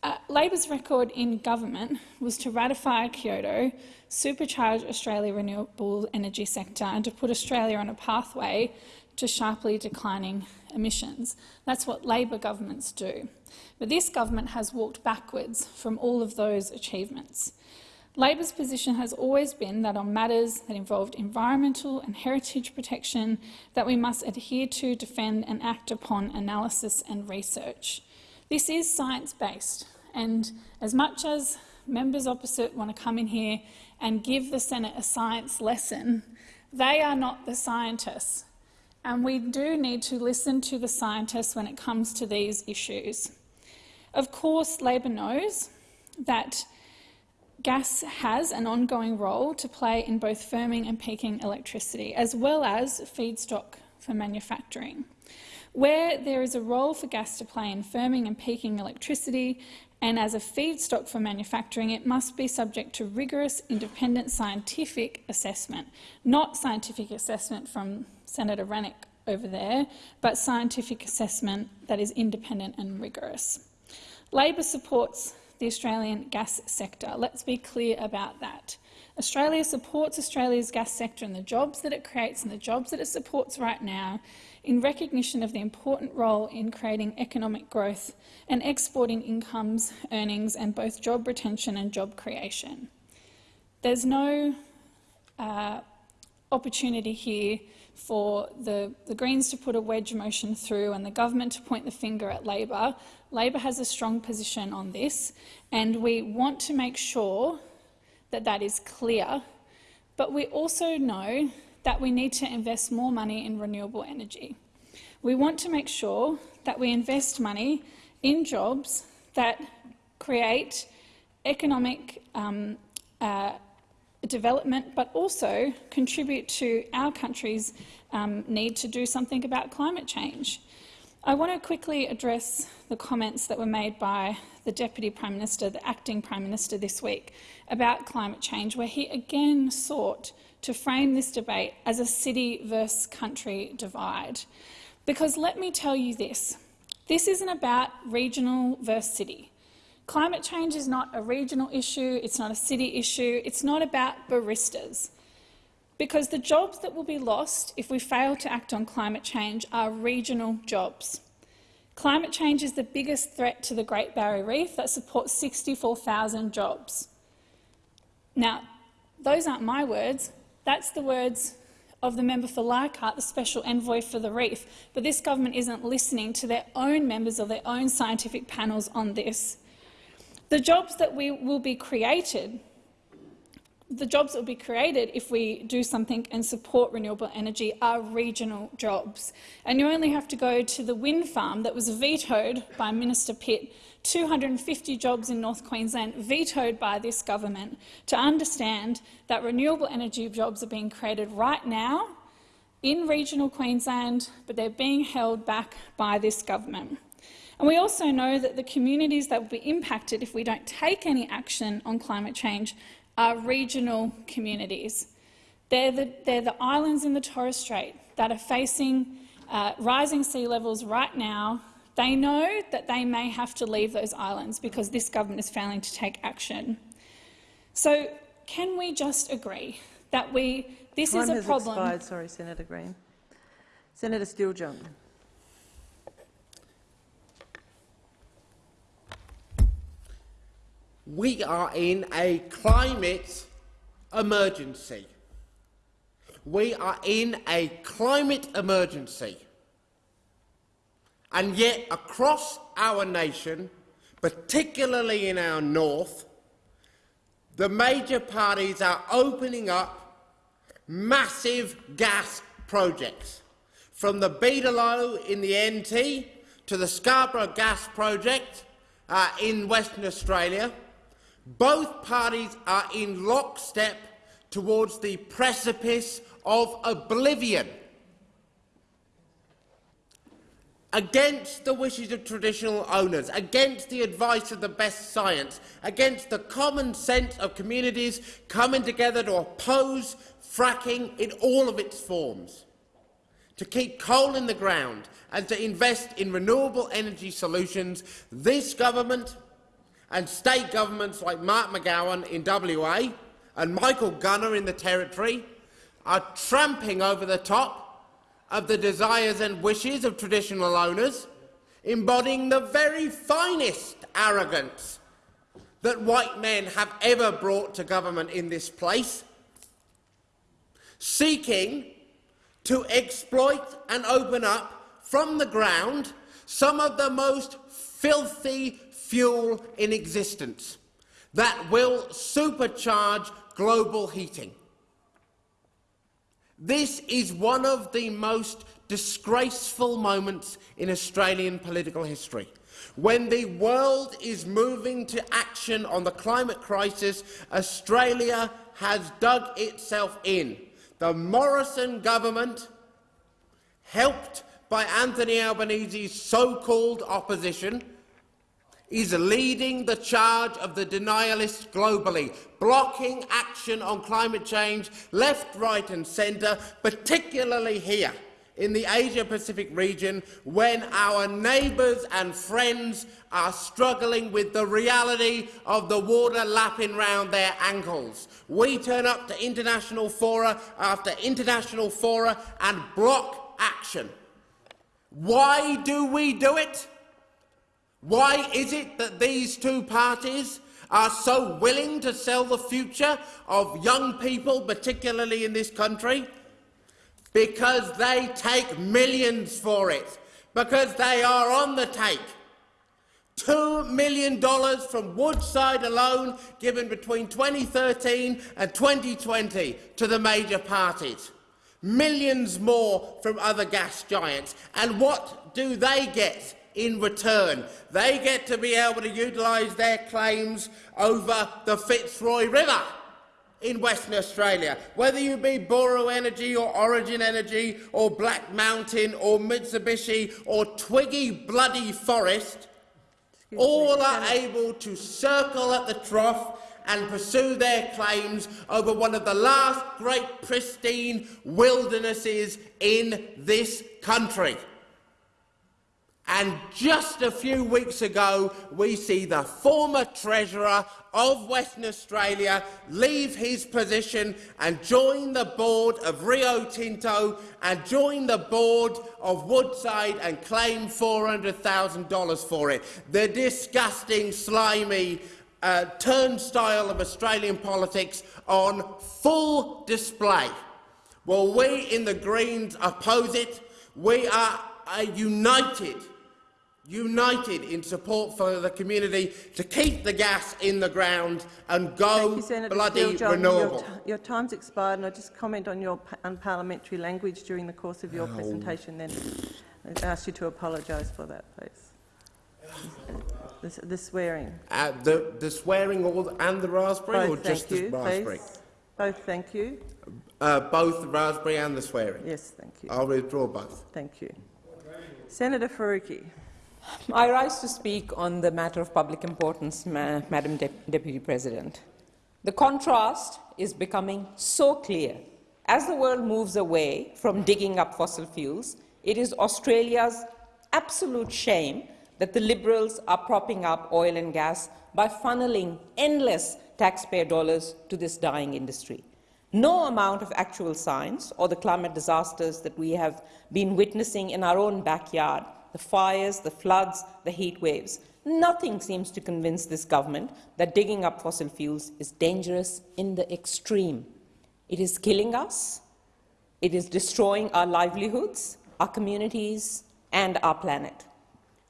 uh, Labor's record in government was to ratify Kyoto, supercharge Australia's renewable energy sector and to put Australia on a pathway to sharply declining emissions. That's what Labor governments do. But this government has walked backwards from all of those achievements. Labor's position has always been that on matters that involved environmental and heritage protection that we must adhere to, defend and act upon analysis and research. This is science-based, and as much as members opposite want to come in here and give the Senate a science lesson, they are not the scientists. And we do need to listen to the scientists when it comes to these issues. Of course, Labor knows that gas has an ongoing role to play in both firming and peaking electricity, as well as feedstock for manufacturing. Where there is a role for gas to play in firming and peaking electricity and as a feedstock for manufacturing, it must be subject to rigorous, independent scientific assessment, not scientific assessment from Senator Rennick over there, but scientific assessment that is independent and rigorous. Labor supports the Australian gas sector. Let's be clear about that. Australia supports Australia's gas sector and the jobs that it creates and the jobs that it supports right now in recognition of the important role in creating economic growth and exporting incomes, earnings and both job retention and job creation. There's no uh, opportunity here for the, the Greens to put a wedge motion through and the government to point the finger at Labor. Labor has a strong position on this and we want to make sure that that is clear, but we also know that we need to invest more money in renewable energy. We want to make sure that we invest money in jobs that create economic um, uh, development, but also contribute to our country's um, need to do something about climate change. I want to quickly address the comments that were made by the Deputy Prime Minister, the Acting Prime Minister this week, about climate change, where he again sought to frame this debate as a city versus country divide. Because let me tell you this, this isn't about regional versus city. Climate change is not a regional issue, it's not a city issue, it's not about baristas. Because the jobs that will be lost if we fail to act on climate change are regional jobs. Climate change is the biggest threat to the Great Barrier Reef that supports 64,000 jobs. Now, those aren't my words. That's the words of the member for Leichhardt, the special envoy for the reef. But this government isn't listening to their own members of their own scientific panels on this. The jobs that we will be created the jobs that will be created if we do something and support renewable energy are regional jobs. And you only have to go to the wind farm that was vetoed by Minister Pitt, 250 jobs in North Queensland vetoed by this government, to understand that renewable energy jobs are being created right now in regional Queensland, but they're being held back by this government. And we also know that the communities that will be impacted if we don't take any action on climate change are regional communities. They're the, they're the islands in the Torres Strait that are facing uh, rising sea levels right now. They know that they may have to leave those islands because this government is failing to take action. So can we just agree that we, this Time is a has problem— expired. Sorry, Senator Green. Senator Steele-John. We are in a climate emergency. We are in a climate emergency. And yet, across our nation, particularly in our north, the major parties are opening up massive gas projects, from the Beetaloo in the NT to the Scarborough Gas Project uh, in Western Australia, both parties are in lockstep towards the precipice of oblivion. Against the wishes of traditional owners, against the advice of the best science, against the common sense of communities coming together to oppose fracking in all of its forms, to keep coal in the ground and to invest in renewable energy solutions, this government and state governments like Mark McGowan in WA and Michael Gunner in the Territory are tramping over the top of the desires and wishes of traditional owners, embodying the very finest arrogance that white men have ever brought to government in this place, seeking to exploit and open up from the ground some of the most filthy fuel in existence that will supercharge global heating. This is one of the most disgraceful moments in Australian political history. When the world is moving to action on the climate crisis, Australia has dug itself in. The Morrison government, helped by Anthony Albanese's so-called opposition, is leading the charge of the denialists globally, blocking action on climate change left, right and centre, particularly here in the Asia-Pacific region when our neighbours and friends are struggling with the reality of the water lapping round their ankles. We turn up to international fora after international fora and block action. Why do we do it? Why is it that these two parties are so willing to sell the future of young people, particularly in this country? Because they take millions for it, because they are on the take. $2 million from Woodside alone given between 2013 and 2020 to the major parties. Millions more from other gas giants. And what do they get? In return. They get to be able to utilise their claims over the Fitzroy River in Western Australia. Whether you be Buru Energy or Origin Energy or Black Mountain or Mitsubishi or Twiggy Bloody Forrest, all are able to circle at the trough and pursue their claims over one of the last great pristine wildernesses in this country. And just a few weeks ago, we see the former Treasurer of Western Australia leave his position and join the board of Rio Tinto and join the board of Woodside and claim $400,000 for it. The disgusting, slimy uh, turnstile of Australian politics on full display. Well, we in the Greens oppose it. We are uh, united united in support for the community to keep the gas in the ground and go you, Senator bloody renewable. Your, your time's expired, and I just comment on your unparliamentary language during the course of your Oh. presentation. Then I ask you to apologise for that, please. The, the swearing. Uh, the, the swearing or, and the raspberry, or Both, just thank the you, raspberry? please. Both, thank you. Uh, both the raspberry and the swearing. Yes, thank you. I'll withdraw both. Thank you. Senator Faruqi. I rise to speak on the matter of public importance, Ma Madam De Deputy President. The contrast is becoming so clear. As the world moves away from digging up fossil fuels, it is Australia's absolute shame that the Liberals are propping up oil and gas by funneling endless taxpayer dollars to this dying industry. No amount of actual science or the climate disasters that we have been witnessing in our own backyard the fires, the floods, the heat waves. Nothing seems to convince this government that digging up fossil fuels is dangerous in the extreme. It is killing us, it is destroying our livelihoods, our communities, and our planet.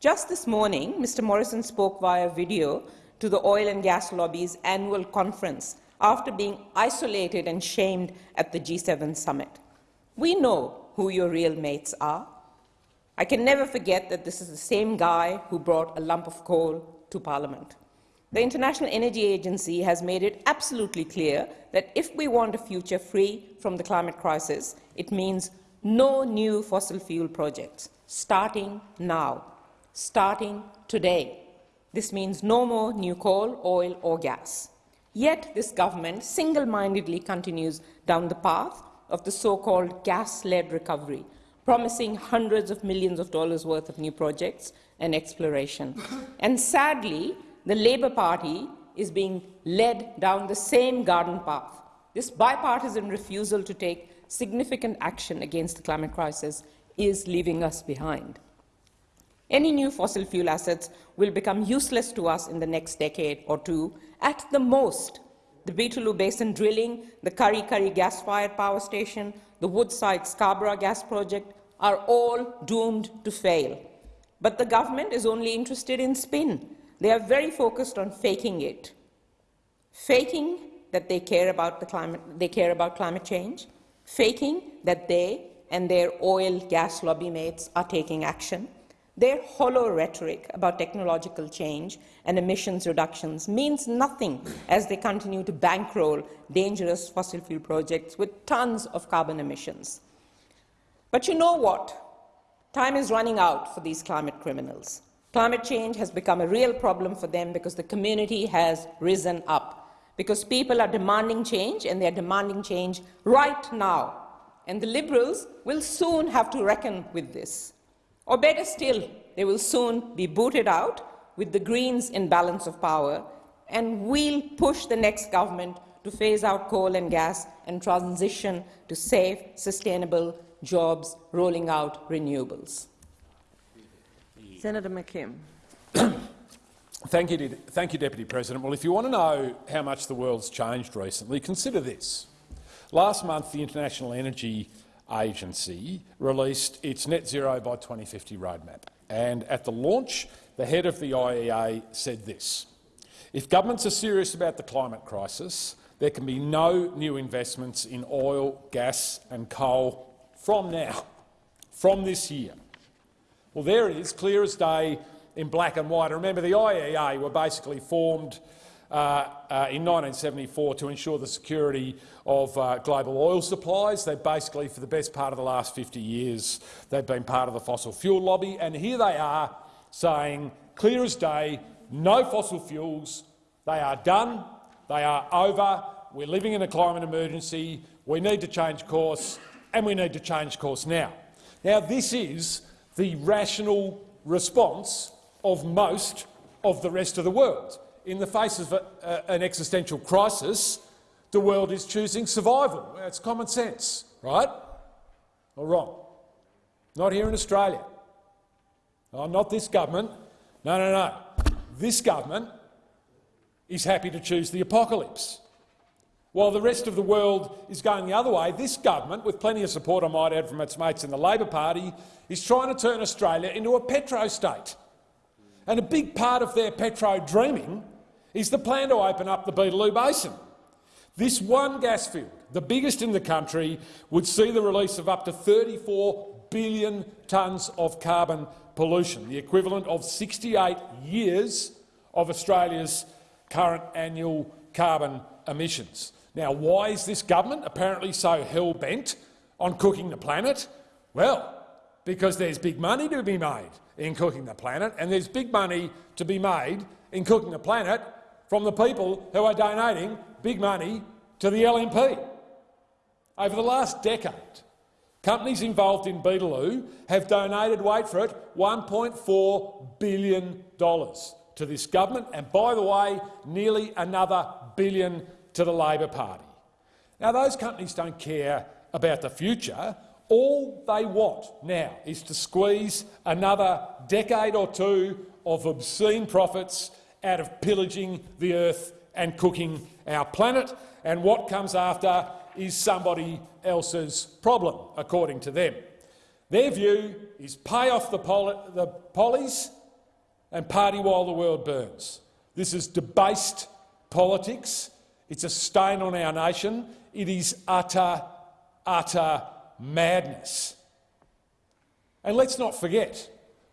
Just this morning, Mr. Morrison spoke via video to the oil and gas lobby's annual conference after being isolated and shamed at the G7 summit. We know who your real mates are. I can never forget that this is the same guy who brought a lump of coal to Parliament. The International Energy Agency has made it absolutely clear that if we want a future free from the climate crisis, it means no new fossil fuel projects, starting now, starting today. This means no more new coal, oil or gas. Yet this government single-mindedly continues down the path of the so-called gas-led recovery, promising hundreds of millions of dollars worth of new projects and exploration. and sadly, the Labour Party is being led down the same garden path. This bipartisan refusal to take significant action against the climate crisis is leaving us behind. Any new fossil fuel assets will become useless to us in the next decade or two. At the most, the Beetaloo Basin drilling, the Kurri Kurri gas-fired power station, the Woodside Scarborough gas project are all doomed to fail. But the government is only interested in spin. They are very focused on faking it. Faking that they care about, the climate, they care about climate change, faking that they and their oil gas lobby mates are taking action. Their hollow rhetoric about technological change and emissions reductions means nothing as they continue to bankroll dangerous fossil fuel projects with tons of carbon emissions. But you know what? Time is running out for these climate criminals. Climate change has become a real problem for them because the community has risen up, because people are demanding change and they're demanding change right now. And the Liberals will soon have to reckon with this. Or better still, they will soon be booted out with the Greens in balance of power, and we'll push the next government to phase out coal and gas and transition to safe, sustainable jobs, rolling out renewables. Senator McKim. Thank you, thank you, Deputy President. Well, if you want to know how much the world's changed recently, consider this. Last month, the International Energy Agency released its net zero by 2050 roadmap. And at the launch, the head of the IEA said this. If governments are serious about the climate crisis, there can be no new investments in oil, gas and coal from now, from this year. Well, there it is, clear as day in black and white. Remember, the IEA were basically formed in 1974 to ensure the security of uh, global oil supplies. They basically, for the best part of the last 50 years, they've been part of the fossil fuel lobby, and here they are saying, clear as day, no fossil fuels, they are done, They are over. We're living in a climate emergency. We need to change course, and we need to change course now. Now, this is the rational response of most of the rest of the world. In the face of a, a, an existential crisis, the world is choosing survival. It's common sense, right? Or wrong? Not here in Australia. Oh, not this government. No, no, no. This government is happy to choose the apocalypse. While the rest of the world is going the other way, this government, with plenty of support, I might add, from its mates in the Labor Party, is trying to turn Australia into a petro-state. And a big part of their petro-dreaming is the plan to open up the Beetaloo Basin. This one gas field, the biggest in the country, would see the release of up to 34 billion tonnes of carbon pollution, the equivalent of 68 years of Australia's current annual carbon emissions. Now, why is this government apparently so hell-bent on cooking the planet? Well, because there's big money to be made in cooking the planet, and there's big money to be made in cooking the planet from the people who are donating big money to the LNP. Over the last decade, companies involved in Beetaloo have donated, wait for it, $1.4 billion to this government, and by the way, nearly another billion to the Labor Party. Now, those companies don't care about the future. All they want now is to squeeze another decade or two of obscene profits out of pillaging the earth and cooking our planet, and what comes after is somebody else's problem, according to them. Their view is pay off the, poly the pollies and party while the world burns. This is debased politics. It's a stain on our nation. It is utter, utter madness. And let's not forget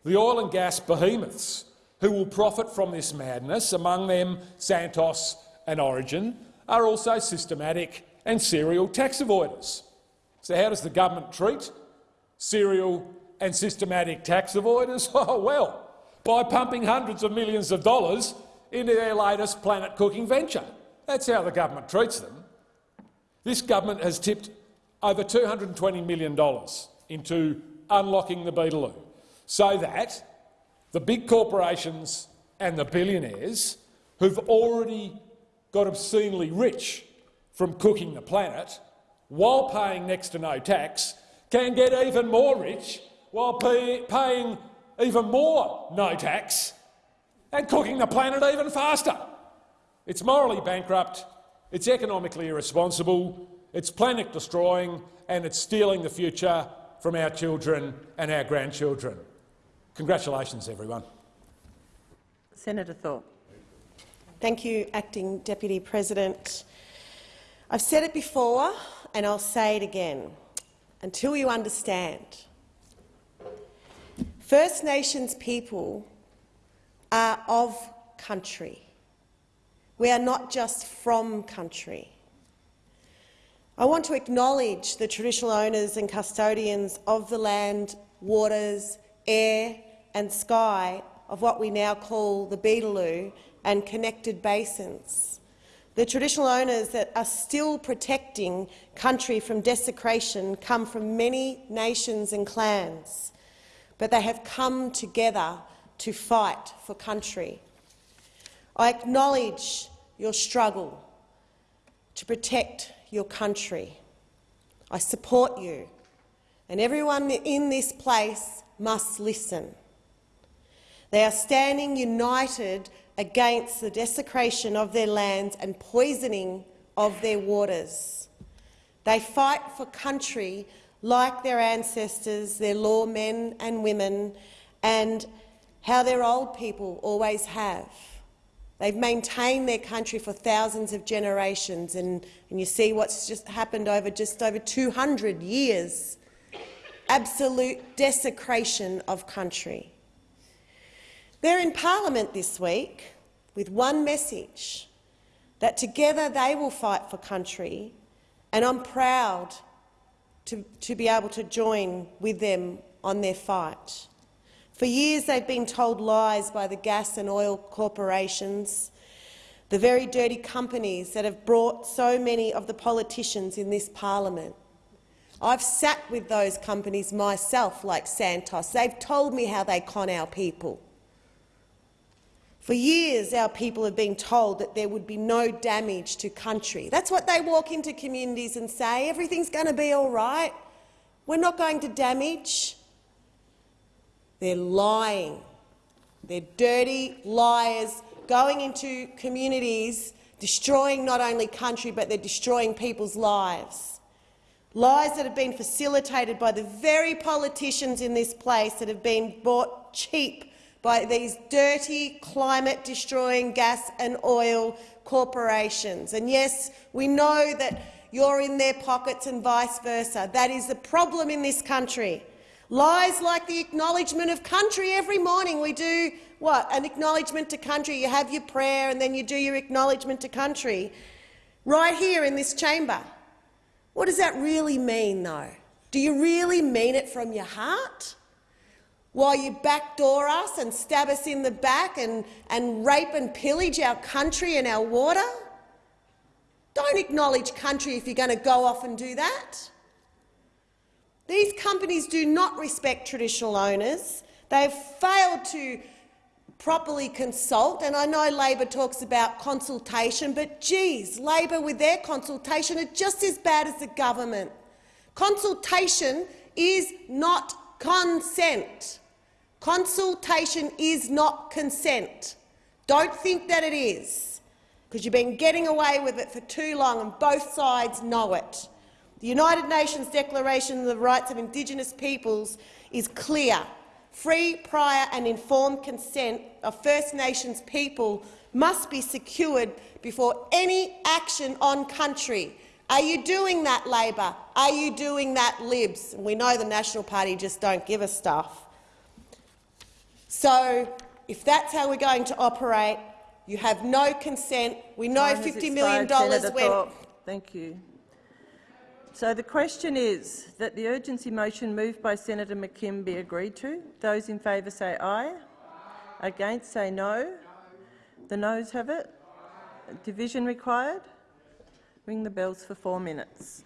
the oil and gas behemoths who will profit from this madness, among them Santos and Origin, are also systematic and serial tax avoiders. So how does the government treat serial and systematic tax avoiders? Oh, well, by pumping hundreds of millions of dollars into their latest planet-cooking venture. That's how the government treats them. This government has tipped over $220 million into unlocking the Beetaloo so that the big corporations and the billionaires who've already got obscenely rich from cooking the planet while paying next to no tax can get even more rich while pay paying even more no tax and cooking the planet even faster. It's morally bankrupt, it's economically irresponsible, it's planet destroying and it's stealing the future from our children and our grandchildren. Congratulations, everyone. Senator Thorpe. Thank you, Acting Deputy President. I've said it before and I'll say it again until you understand. First Nations people are of country. We are not just from country. I want to acknowledge the traditional owners and custodians of the land, waters, air and sky of what we now call the Beetaloo and connected basins. The traditional owners that are still protecting country from desecration come from many nations and clans, but they have come together to fight for country. I acknowledge your struggle to protect your country. I support you, and everyone in this place must listen. They are standing united against the desecration of their lands and poisoning of their waters. They fight for country like their ancestors, their lawmen and women, and how their old people always have. They've maintained their country for thousands of generations, and, and you see what's just happened over just over 200 years. Absolute desecration of country. They're in Parliament this week with one message, that together they will fight for country, and I'm proud to, to be able to join with them on their fight. For years they've been told lies by the gas and oil corporations the very dirty companies that have brought so many of the politicians in this parliament. I've sat with those companies myself, like Santos. They've told me how they con our people. For years, our people have been told that there would be no damage to country. That's what they walk into communities and say, everything's going to be all right. We're not going to damage. They're lying. They're dirty liars going into communities, destroying not only country, but they're destroying people's lives. Lies that have been facilitated by the very politicians in this place that have been bought cheap by these dirty, climate-destroying gas and oil corporations. And yes, we know that you're in their pockets and vice versa. That is the problem in this country. Lies like the acknowledgement of country every morning. We do what? An acknowledgement to country. You have your prayer and then you do your acknowledgement to country right here in this chamber. What does that really mean, though? Do you really mean it from your heart? While you backdoor us and stab us in the back and, and rape and pillage our country and our water? Don't acknowledge country if you're going to go off and do that. These companies do not respect traditional owners. They have failed to properly consult, and I know Labor talks about consultation, but geez, Labor with their consultation are just as bad as the government. Consultation is not consent. Consultation is not consent. Don't think that it is, because you've been getting away with it for too long and both sides know it. The United Nations Declaration of the Rights of Indigenous Peoples is clear. Free, prior and informed consent of First Nations people must be secured before any action on country. Are you doing that, Labor? Are you doing that, Libs? We know the National Party just don't give a stuff. So, if that's how we're going to operate, you have no consent. We know Time $50 million went— Thank you. So the question is that the urgency motion moved by Senator McKim be agreed to. Those in favour say aye. aye. Against say no. The noes have it. Division required. Ring the bells for four minutes.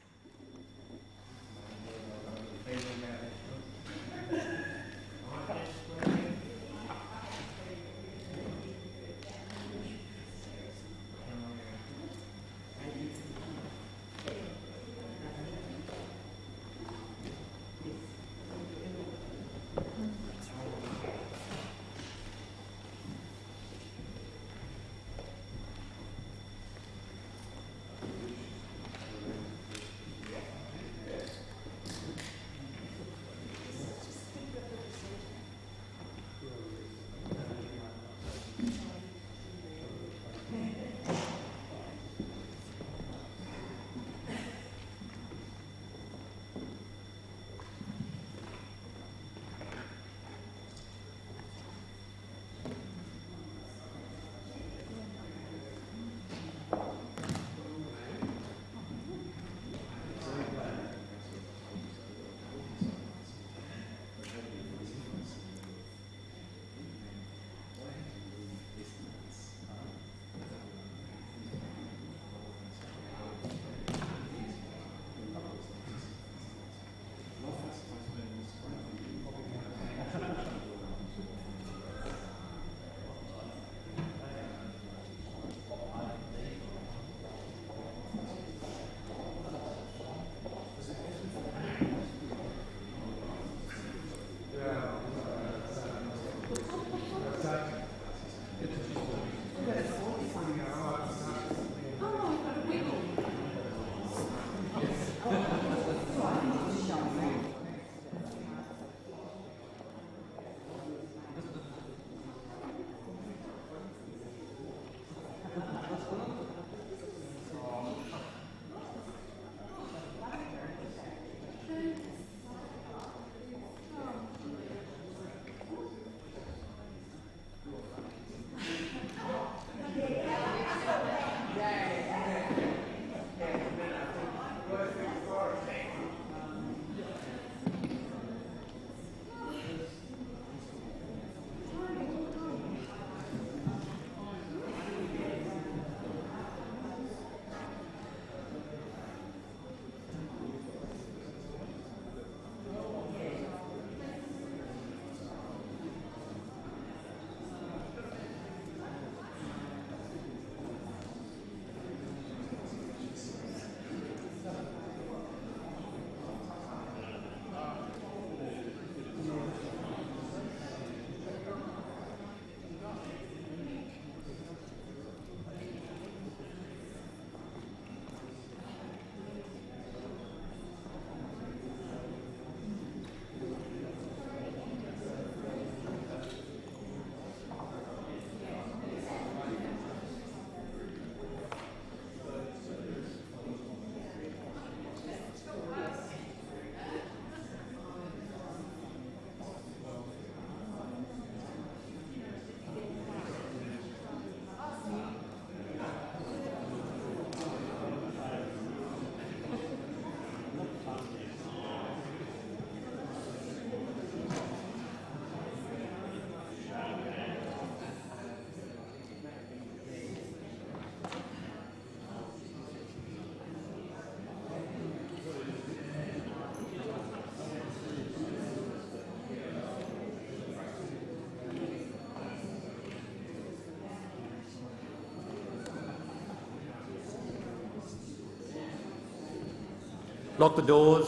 Lock the doors.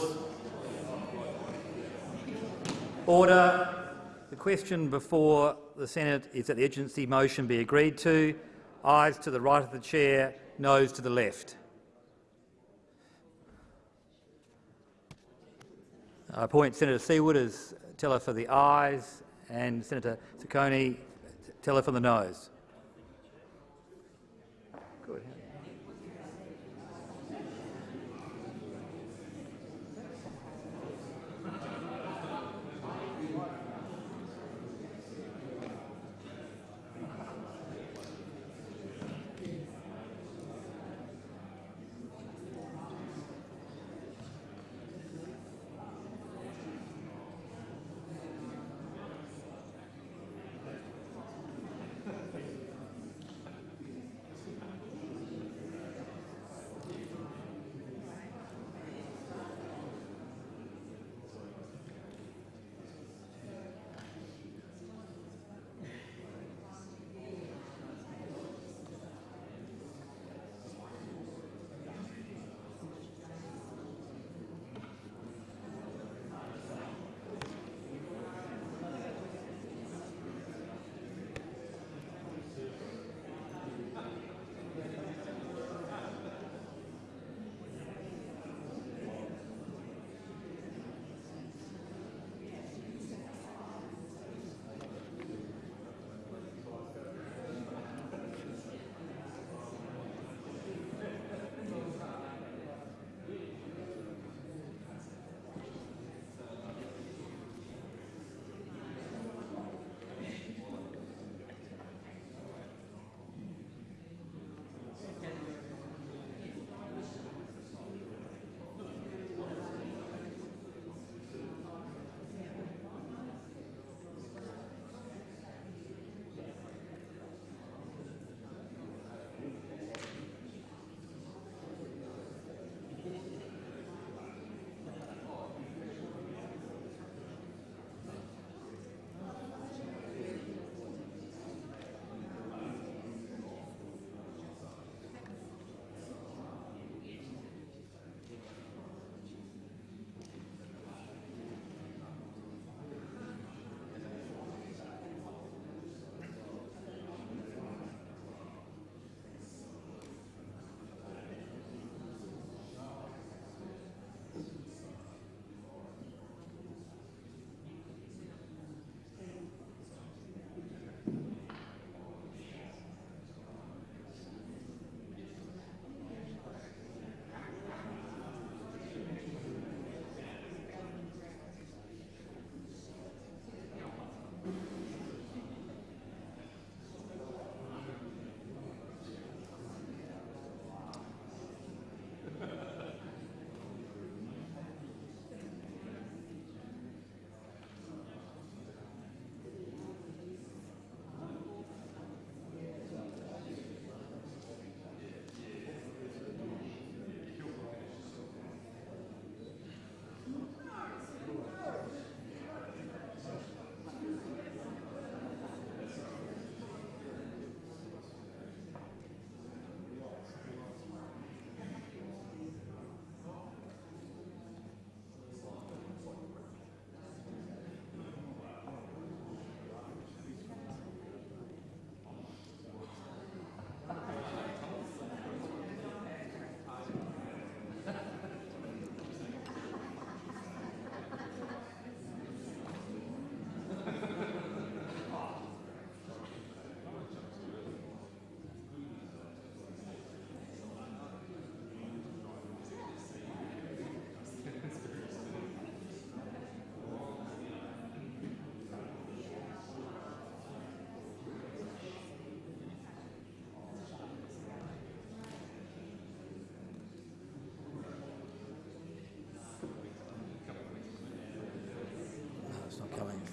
Order. The question before the Senate is that the urgency motion be agreed to. Ayes to the right of the chair, noes to the left. I appoint Senator Seawood as teller for the ayes and Senator Ciccone teller for the noes.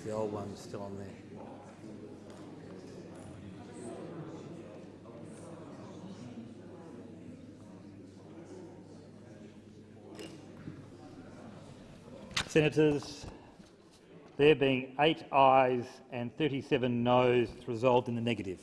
The old one still on there. Senators, there being eight ayes and 37 noes, resolved in the negative.